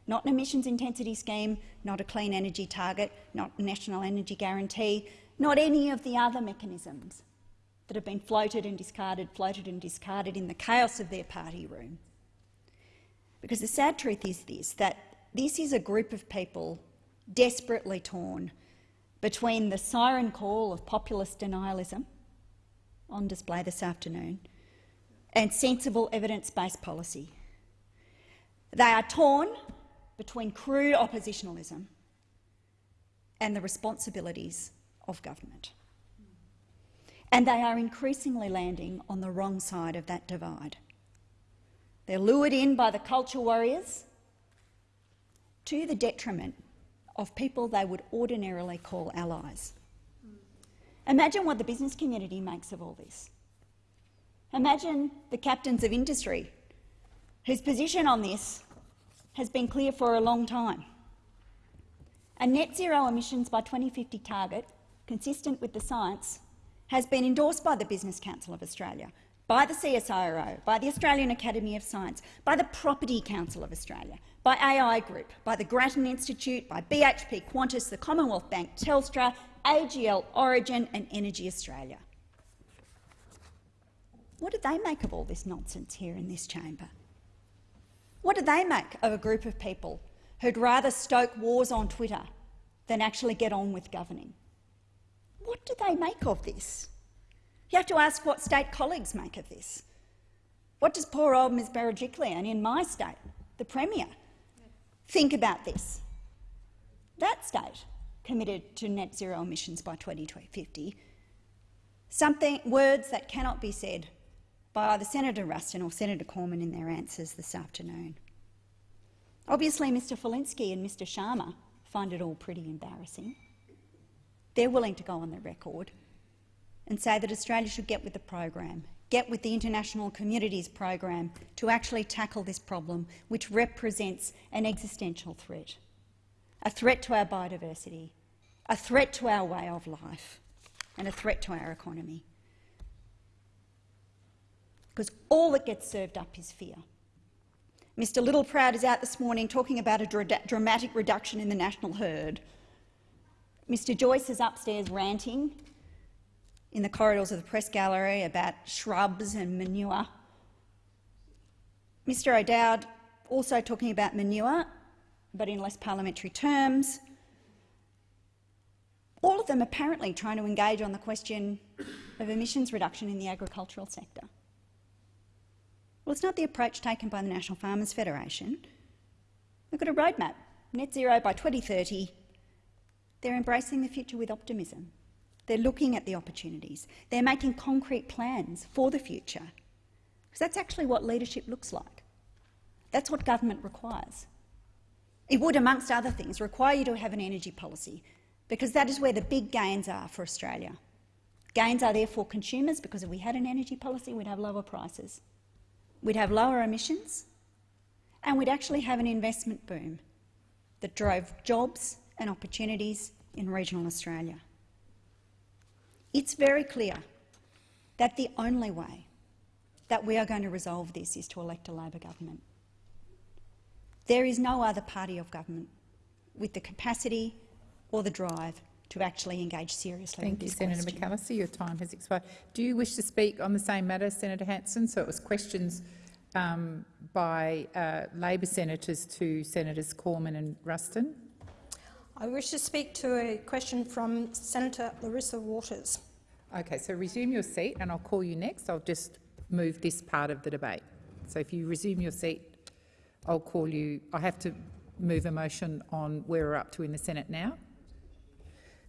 Not an emissions intensity scheme, not a clean energy target, not a national energy guarantee, not any of the other mechanisms that have been floated and discarded, floated and discarded in the chaos of their party room. Because the sad truth is this, that this is a group of people desperately torn between the siren call of populist denialism on display this afternoon and sensible evidence-based policy. They are torn between crude oppositionalism and the responsibilities of government. And they are increasingly landing on the wrong side of that divide. They're lured in by the culture warriors to the detriment of people they would ordinarily call allies. Imagine what the business community makes of all this. Imagine the captains of industry whose position on this has been clear for a long time. A net zero emissions by 2050 target, consistent with the science, has been endorsed by the Business Council of Australia, by the CSIRO, by the Australian Academy of Science, by the Property Council of Australia, by AI Group, by the Grattan Institute, by BHP Qantas, the Commonwealth Bank, Telstra, AGL, Origin and Energy Australia. What do they make of all this nonsense here in this chamber? What do they make of a group of people who'd rather stoke wars on Twitter than actually get on with governing? What do they make of this? You have to ask what state colleagues make of this. What does poor old Ms Berejiklian in my state, the Premier, think about this? That state committed to net zero emissions by 2050, something, words that cannot be said by either Senator Ruston or Senator Cormann in their answers this afternoon. Obviously, Mr Falinski and Mr Sharma find it all pretty embarrassing. They're willing to go on the record and say that Australia should get with the program, get with the international Communities program to actually tackle this problem, which represents an existential threat, a threat to our biodiversity, a threat to our way of life and a threat to our economy because all that gets served up is fear. Mr Littleproud is out this morning talking about a dra dramatic reduction in the national herd. Mr Joyce is upstairs ranting in the corridors of the press gallery about shrubs and manure. Mr O'Dowd also talking about manure, but in less parliamentary terms. All of them apparently trying to engage on the question of emissions reduction in the agricultural sector. Well, it's not the approach taken by the National Farmers Federation. They've got a roadmap, net zero by 2030. They're embracing the future with optimism. They're looking at the opportunities. They're making concrete plans for the future. Because that's actually what leadership looks like. That's what government requires. It would, amongst other things, require you to have an energy policy, because that is where the big gains are for Australia. Gains are there for consumers, because if we had an energy policy, we'd have lower prices we'd have lower emissions, and we'd actually have an investment boom that drove jobs and opportunities in regional Australia. It's very clear that the only way that we are going to resolve this is to elect a Labor government. There is no other party of government with the capacity or the drive to actually engage seriously
Thank you, Senator
question.
McAllister. Your time has expired. Do you wish to speak on the same matter, Senator Hanson? So it was questions um, by uh, Labor senators to Senators Cormann and Ruston.
I wish to speak to a question from Senator Larissa Waters.
Okay, so resume your seat and I'll call you next. I'll just move this part of the debate. So if you resume your seat, I'll call you. I have to move a motion on where we're up to in the Senate now.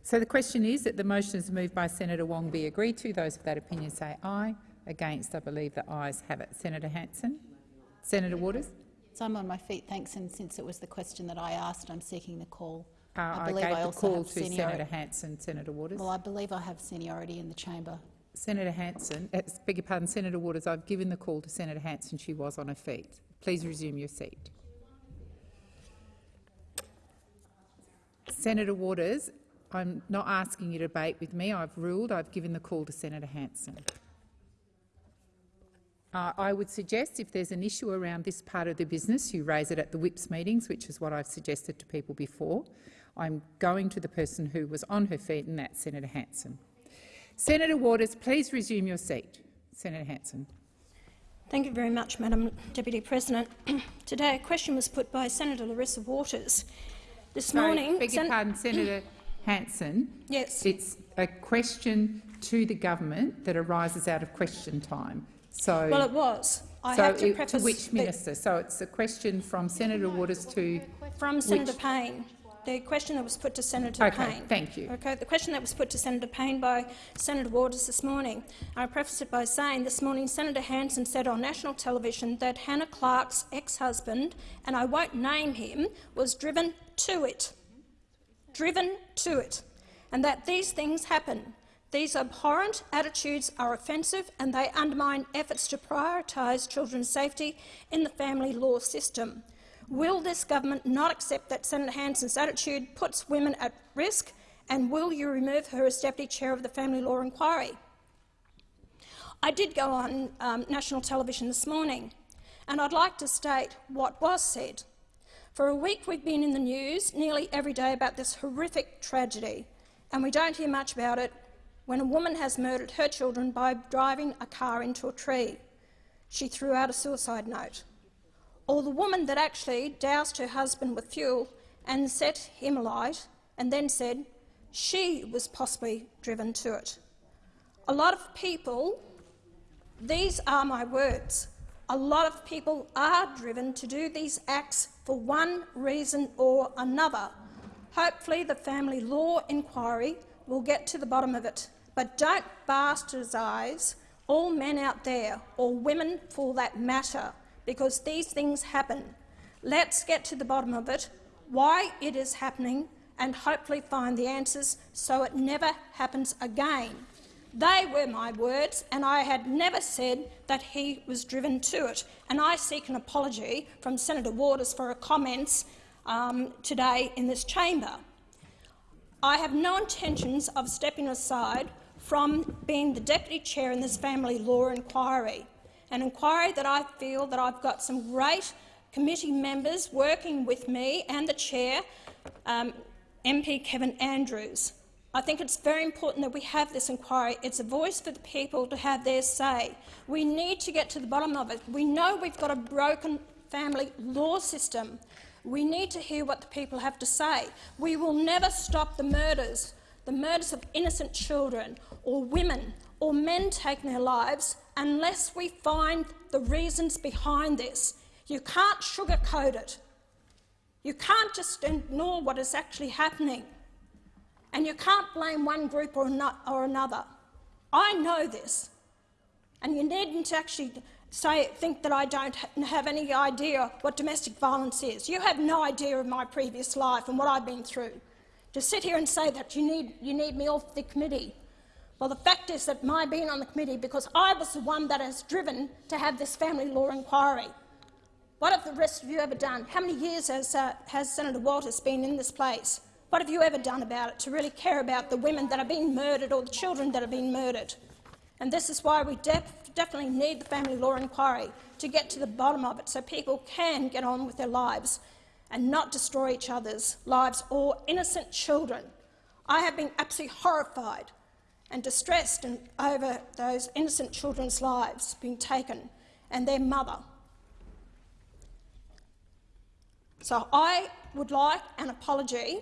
So the question is that the motion is moved by Senator Wong be agreed to. Those of that opinion say aye. Against, I believe the ayes have it. Senator Hanson. Senator Waters.
So I'm on my feet, thanks, and since it was the question that I asked, I'm seeking the call.
Uh, I,
I believe
gave
I
the call to. Senator Hanson. Senator Waters.
Well, I believe I have seniority in the chamber.
Senator Hanson, uh, beg your pardon, Senator Waters, I've given the call to Senator Hanson. She was on her feet. Please resume your seat. Senator Waters, I'm not asking you to debate with me. I've ruled. I've given the call to Senator Hanson. Uh, I would suggest if there's an issue around this part of the business, you raise it at the whips meetings, which is what I've suggested to people before. I'm going to the person who was on her feet, and that's Senator Hanson. Senator Waters, please resume your seat. Senator Hanson.
Thank you very much, Madam Deputy President. Today a question was put by Senator Larissa Waters. This
Sorry,
morning—
beg your pardon, Senator Hanson.
Yes.
It's a question to the government that arises out of question time. So,
Well, it was. I
so
have to
it-
preface
to which minister? So it's a question from Senator Waters to
From Senator Payne. The question that was put to Senator
Okay,
Payne.
thank you.
Okay, the question that was put to Senator Payne by Senator Waters this morning. I preface it by saying this morning Senator Hanson said on national television that Hannah Clarke's ex-husband, and I won't name him, was driven to it. Driven to it. And that these things happen. These abhorrent attitudes are offensive and they undermine efforts to prioritise children's safety in the family law system. Will this government not accept that Senator Hanson's attitude puts women at risk, and will you remove her as Deputy Chair of the Family Law Inquiry? I did go on um, national television this morning, and I'd like to state what was said. For a week we've been in the news nearly every day about this horrific tragedy, and we don't hear much about it when a woman has murdered her children by driving a car into a tree. She threw out a suicide note. Or the woman that actually doused her husband with fuel and set him alight and then said she was possibly driven to it. A lot of people, these are my words, a lot of people are driven to do these acts for one reason or another. Hopefully the family law inquiry will get to the bottom of it. But don't bastardise all men out there, or women for that matter, because these things happen. Let's get to the bottom of it, why it is happening, and hopefully find the answers so it never happens again. They were my words, and I had never said that he was driven to it. And I seek an apology from Senator Waters for her comments um, today in this chamber. I have no intentions of stepping aside from being the deputy chair in this family law inquiry, an inquiry that I feel that I've got some great committee members working with me and the chair, um, MP Kevin Andrews. I think it's very important that we have this inquiry. It's a voice for the people to have their say. We need to get to the bottom of it. We know we've got a broken family law system. We need to hear what the people have to say. We will never stop the murders, the murders of innocent children or women or men taking their lives unless we find the reasons behind this. You can't sugarcoat it. You can't just ignore what is actually happening. And you can't blame one group or, or another. I know this. And you needn't actually say, think that I don't ha have any idea what domestic violence is. You have no idea of my previous life and what I've been through. To sit here and say that you need, you need me off the committee. Well, the fact is that my being on the committee, because I was the one that has driven to have this family law inquiry. What have the rest of you ever done? How many years has, uh, has Senator Walters been in this place? What have you ever done about it to really care about the women that are being murdered or the children that are being murdered? And this is why we def definitely need the family law inquiry to get to the bottom of it so people can get on with their lives and not destroy each other's lives or innocent children. I have been absolutely horrified and distressed over those innocent children's lives being taken and their mother. So I would like an apology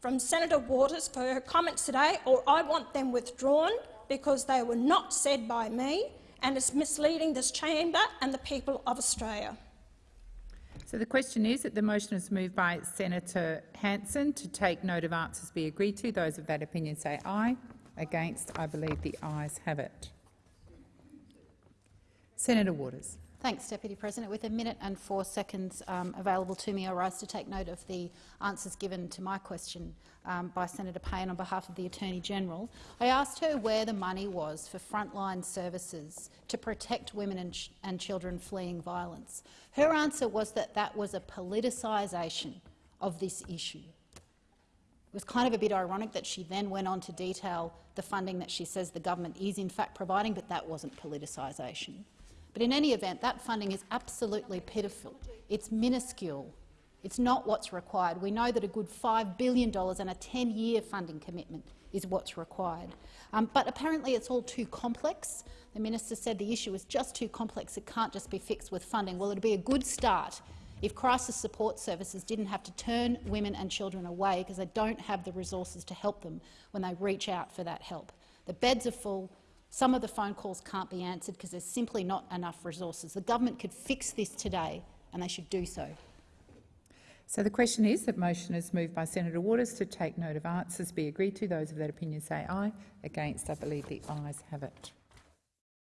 from Senator Waters for her comments today, or I want them withdrawn because they were not said by me and it's misleading this chamber and the people of Australia.
So the question is that the motion is moved by Senator Hanson to take note of answers be agreed to. Those of that opinion say aye. Against, I believe the ayes have it. Senator Waters.
Thanks, Deputy President. With a minute and four seconds um, available to me, I rise to take note of the answers given to my question um, by Senator Payne on behalf of the Attorney-General. I asked her where the money was for frontline services to protect women and, ch and children fleeing violence. Her answer was that that was a politicisation of this issue. It was kind of a bit ironic that she then went on to detail the funding that she says the government is in fact providing, but that wasn't politicisation. But in any event, that funding is absolutely pitiful. It's minuscule. It's not what's required. We know that a good $5 billion and a 10-year funding commitment is what's required. Um, but apparently it's all too complex. The minister said the issue is just too complex. It can't just be fixed with funding. Well, it'll be a good start if crisis support services didn't have to turn women and children away because they don't have the resources to help them when they reach out for that help. The beds are full. Some of the phone calls can't be answered because there's simply not enough resources. The government could fix this today, and they should do so.
So the question is that motion is moved by Senator Waters to take note of answers be agreed to. Those of that opinion say aye. Against, I believe the ayes have it.